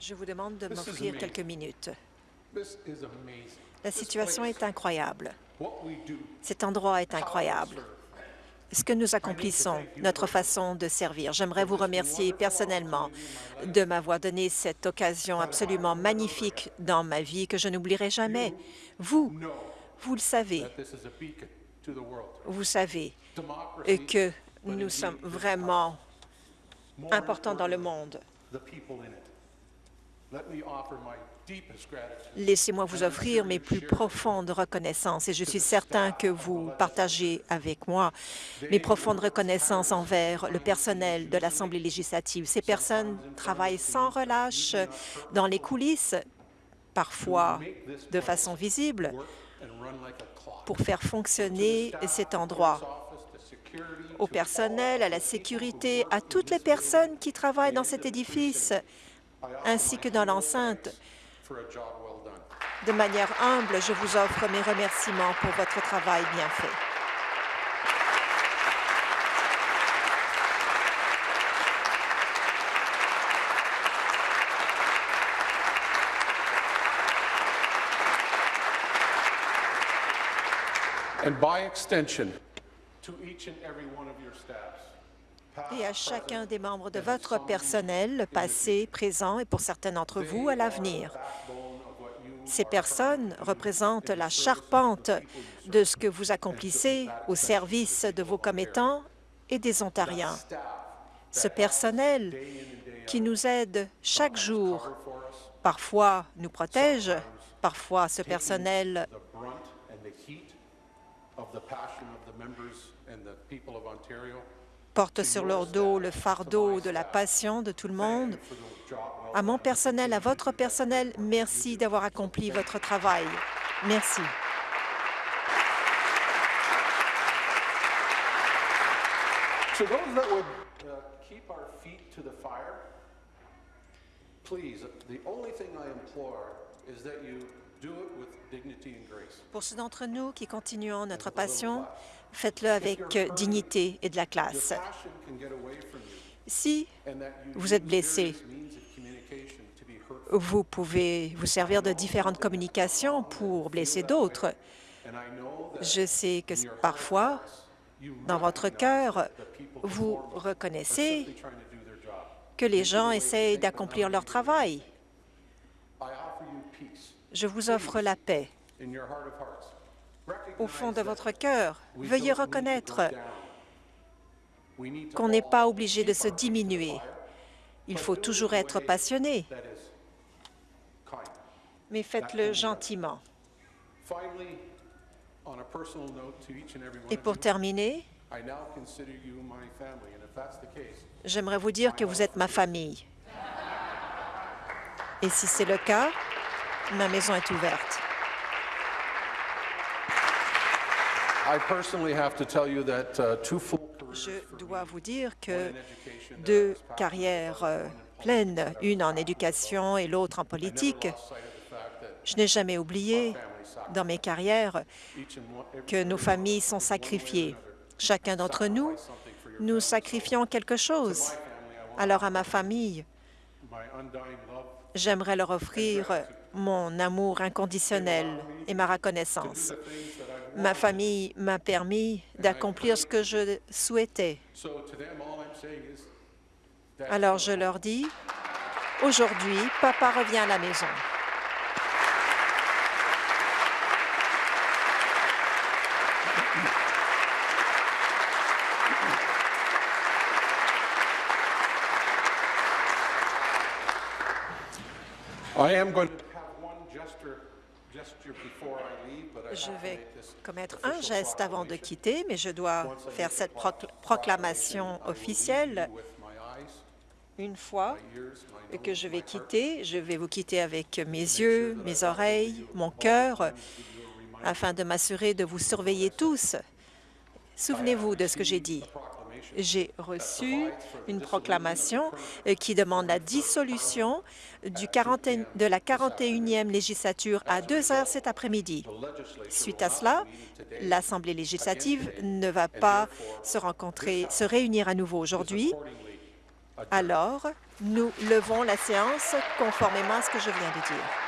Je vous demande de m'offrir quelques minutes. La situation est incroyable. Cet endroit est incroyable. Ce que nous accomplissons, notre façon de servir. J'aimerais vous remercier personnellement de m'avoir donné cette occasion absolument magnifique dans ma vie que je n'oublierai jamais. Vous, Vous le savez. Vous savez que nous sommes vraiment importants dans le monde. Laissez-moi vous offrir mes plus profondes reconnaissances et je suis certain que vous partagez avec moi mes profondes reconnaissances envers le personnel de l'Assemblée législative. Ces personnes travaillent sans relâche dans les coulisses, parfois de façon visible, pour faire fonctionner cet endroit. Au personnel, à la sécurité, à toutes les personnes qui travaillent dans cet édifice, ainsi que dans l'enceinte. De manière humble, je vous offre mes remerciements pour votre travail bien fait. Extension, Et à chacun des membres de votre personnel, passé, présent et pour certains d'entre vous à l'avenir. Ces personnes représentent la charpente de ce que vous accomplissez au service de vos commettants et des Ontariens. Ce personnel qui nous aide chaque jour, parfois nous protège, parfois ce personnel and the people of Ontario, porte sur leur dos le fardeau de la passion de tout le monde. À mon personnel, à votre personnel, merci d'avoir accompli votre travail. Merci. Uh, please, the only thing I implore is that you Pour ceux d'entre nous qui continuons notre passion, faites-le avec euh, dignité et de la classe. Si vous êtes blessé, vous pouvez vous servir de différentes communications pour blesser d'autres. Je sais que parfois, dans votre cœur, vous reconnaissez que les gens essayent d'accomplir leur travail. Je vous offre la paix. Au fond de votre cœur, veuillez reconnaître qu'on n'est pas obligé de se diminuer. Il faut toujours être passionné, mais faites-le gentiment. Et pour terminer, j'aimerais vous dire que vous êtes ma famille. Et si c'est le cas, ma maison est ouverte. I personally have to tell you that uh, two full careers Je dois vous dire que deux carrières euh, pleines, une en éducation et l'autre en politique, je n'ai jamais oublié dans mes carrières que nos familles sont sacrifiées. Chacun d'entre nous, nous sacrifions quelque chose. Alors à ma famille, j'aimerais leur offrir mon amour inconditionnel et ma reconnaissance. Ma famille m'a permis d'accomplir ce que je souhaitais. So to them, all I'm saying is, Dad's Alors je leur dis, aujourd'hui, papa revient à la maison. I am going to have one gesture, before I Je vais commettre un geste avant de quitter, mais je dois faire cette proclamation, officielle une fois que je vais quitter. Je vais vous quitter avec mes yeux, mes oreilles, mon cœur, afin de m'assurer de vous surveiller tous. Souvenez-vous de ce que j'ai dit. J'ai reçu une proclamation euh, qui demande la dissolution du 40 de la 41e législature à 2 heures cet après-midi. Suite à cela, l'Assemblée législative ne va pas se rencontrer, se réunir à nouveau aujourd'hui. Alors, nous levons la séance conformément à ce que je viens de dire.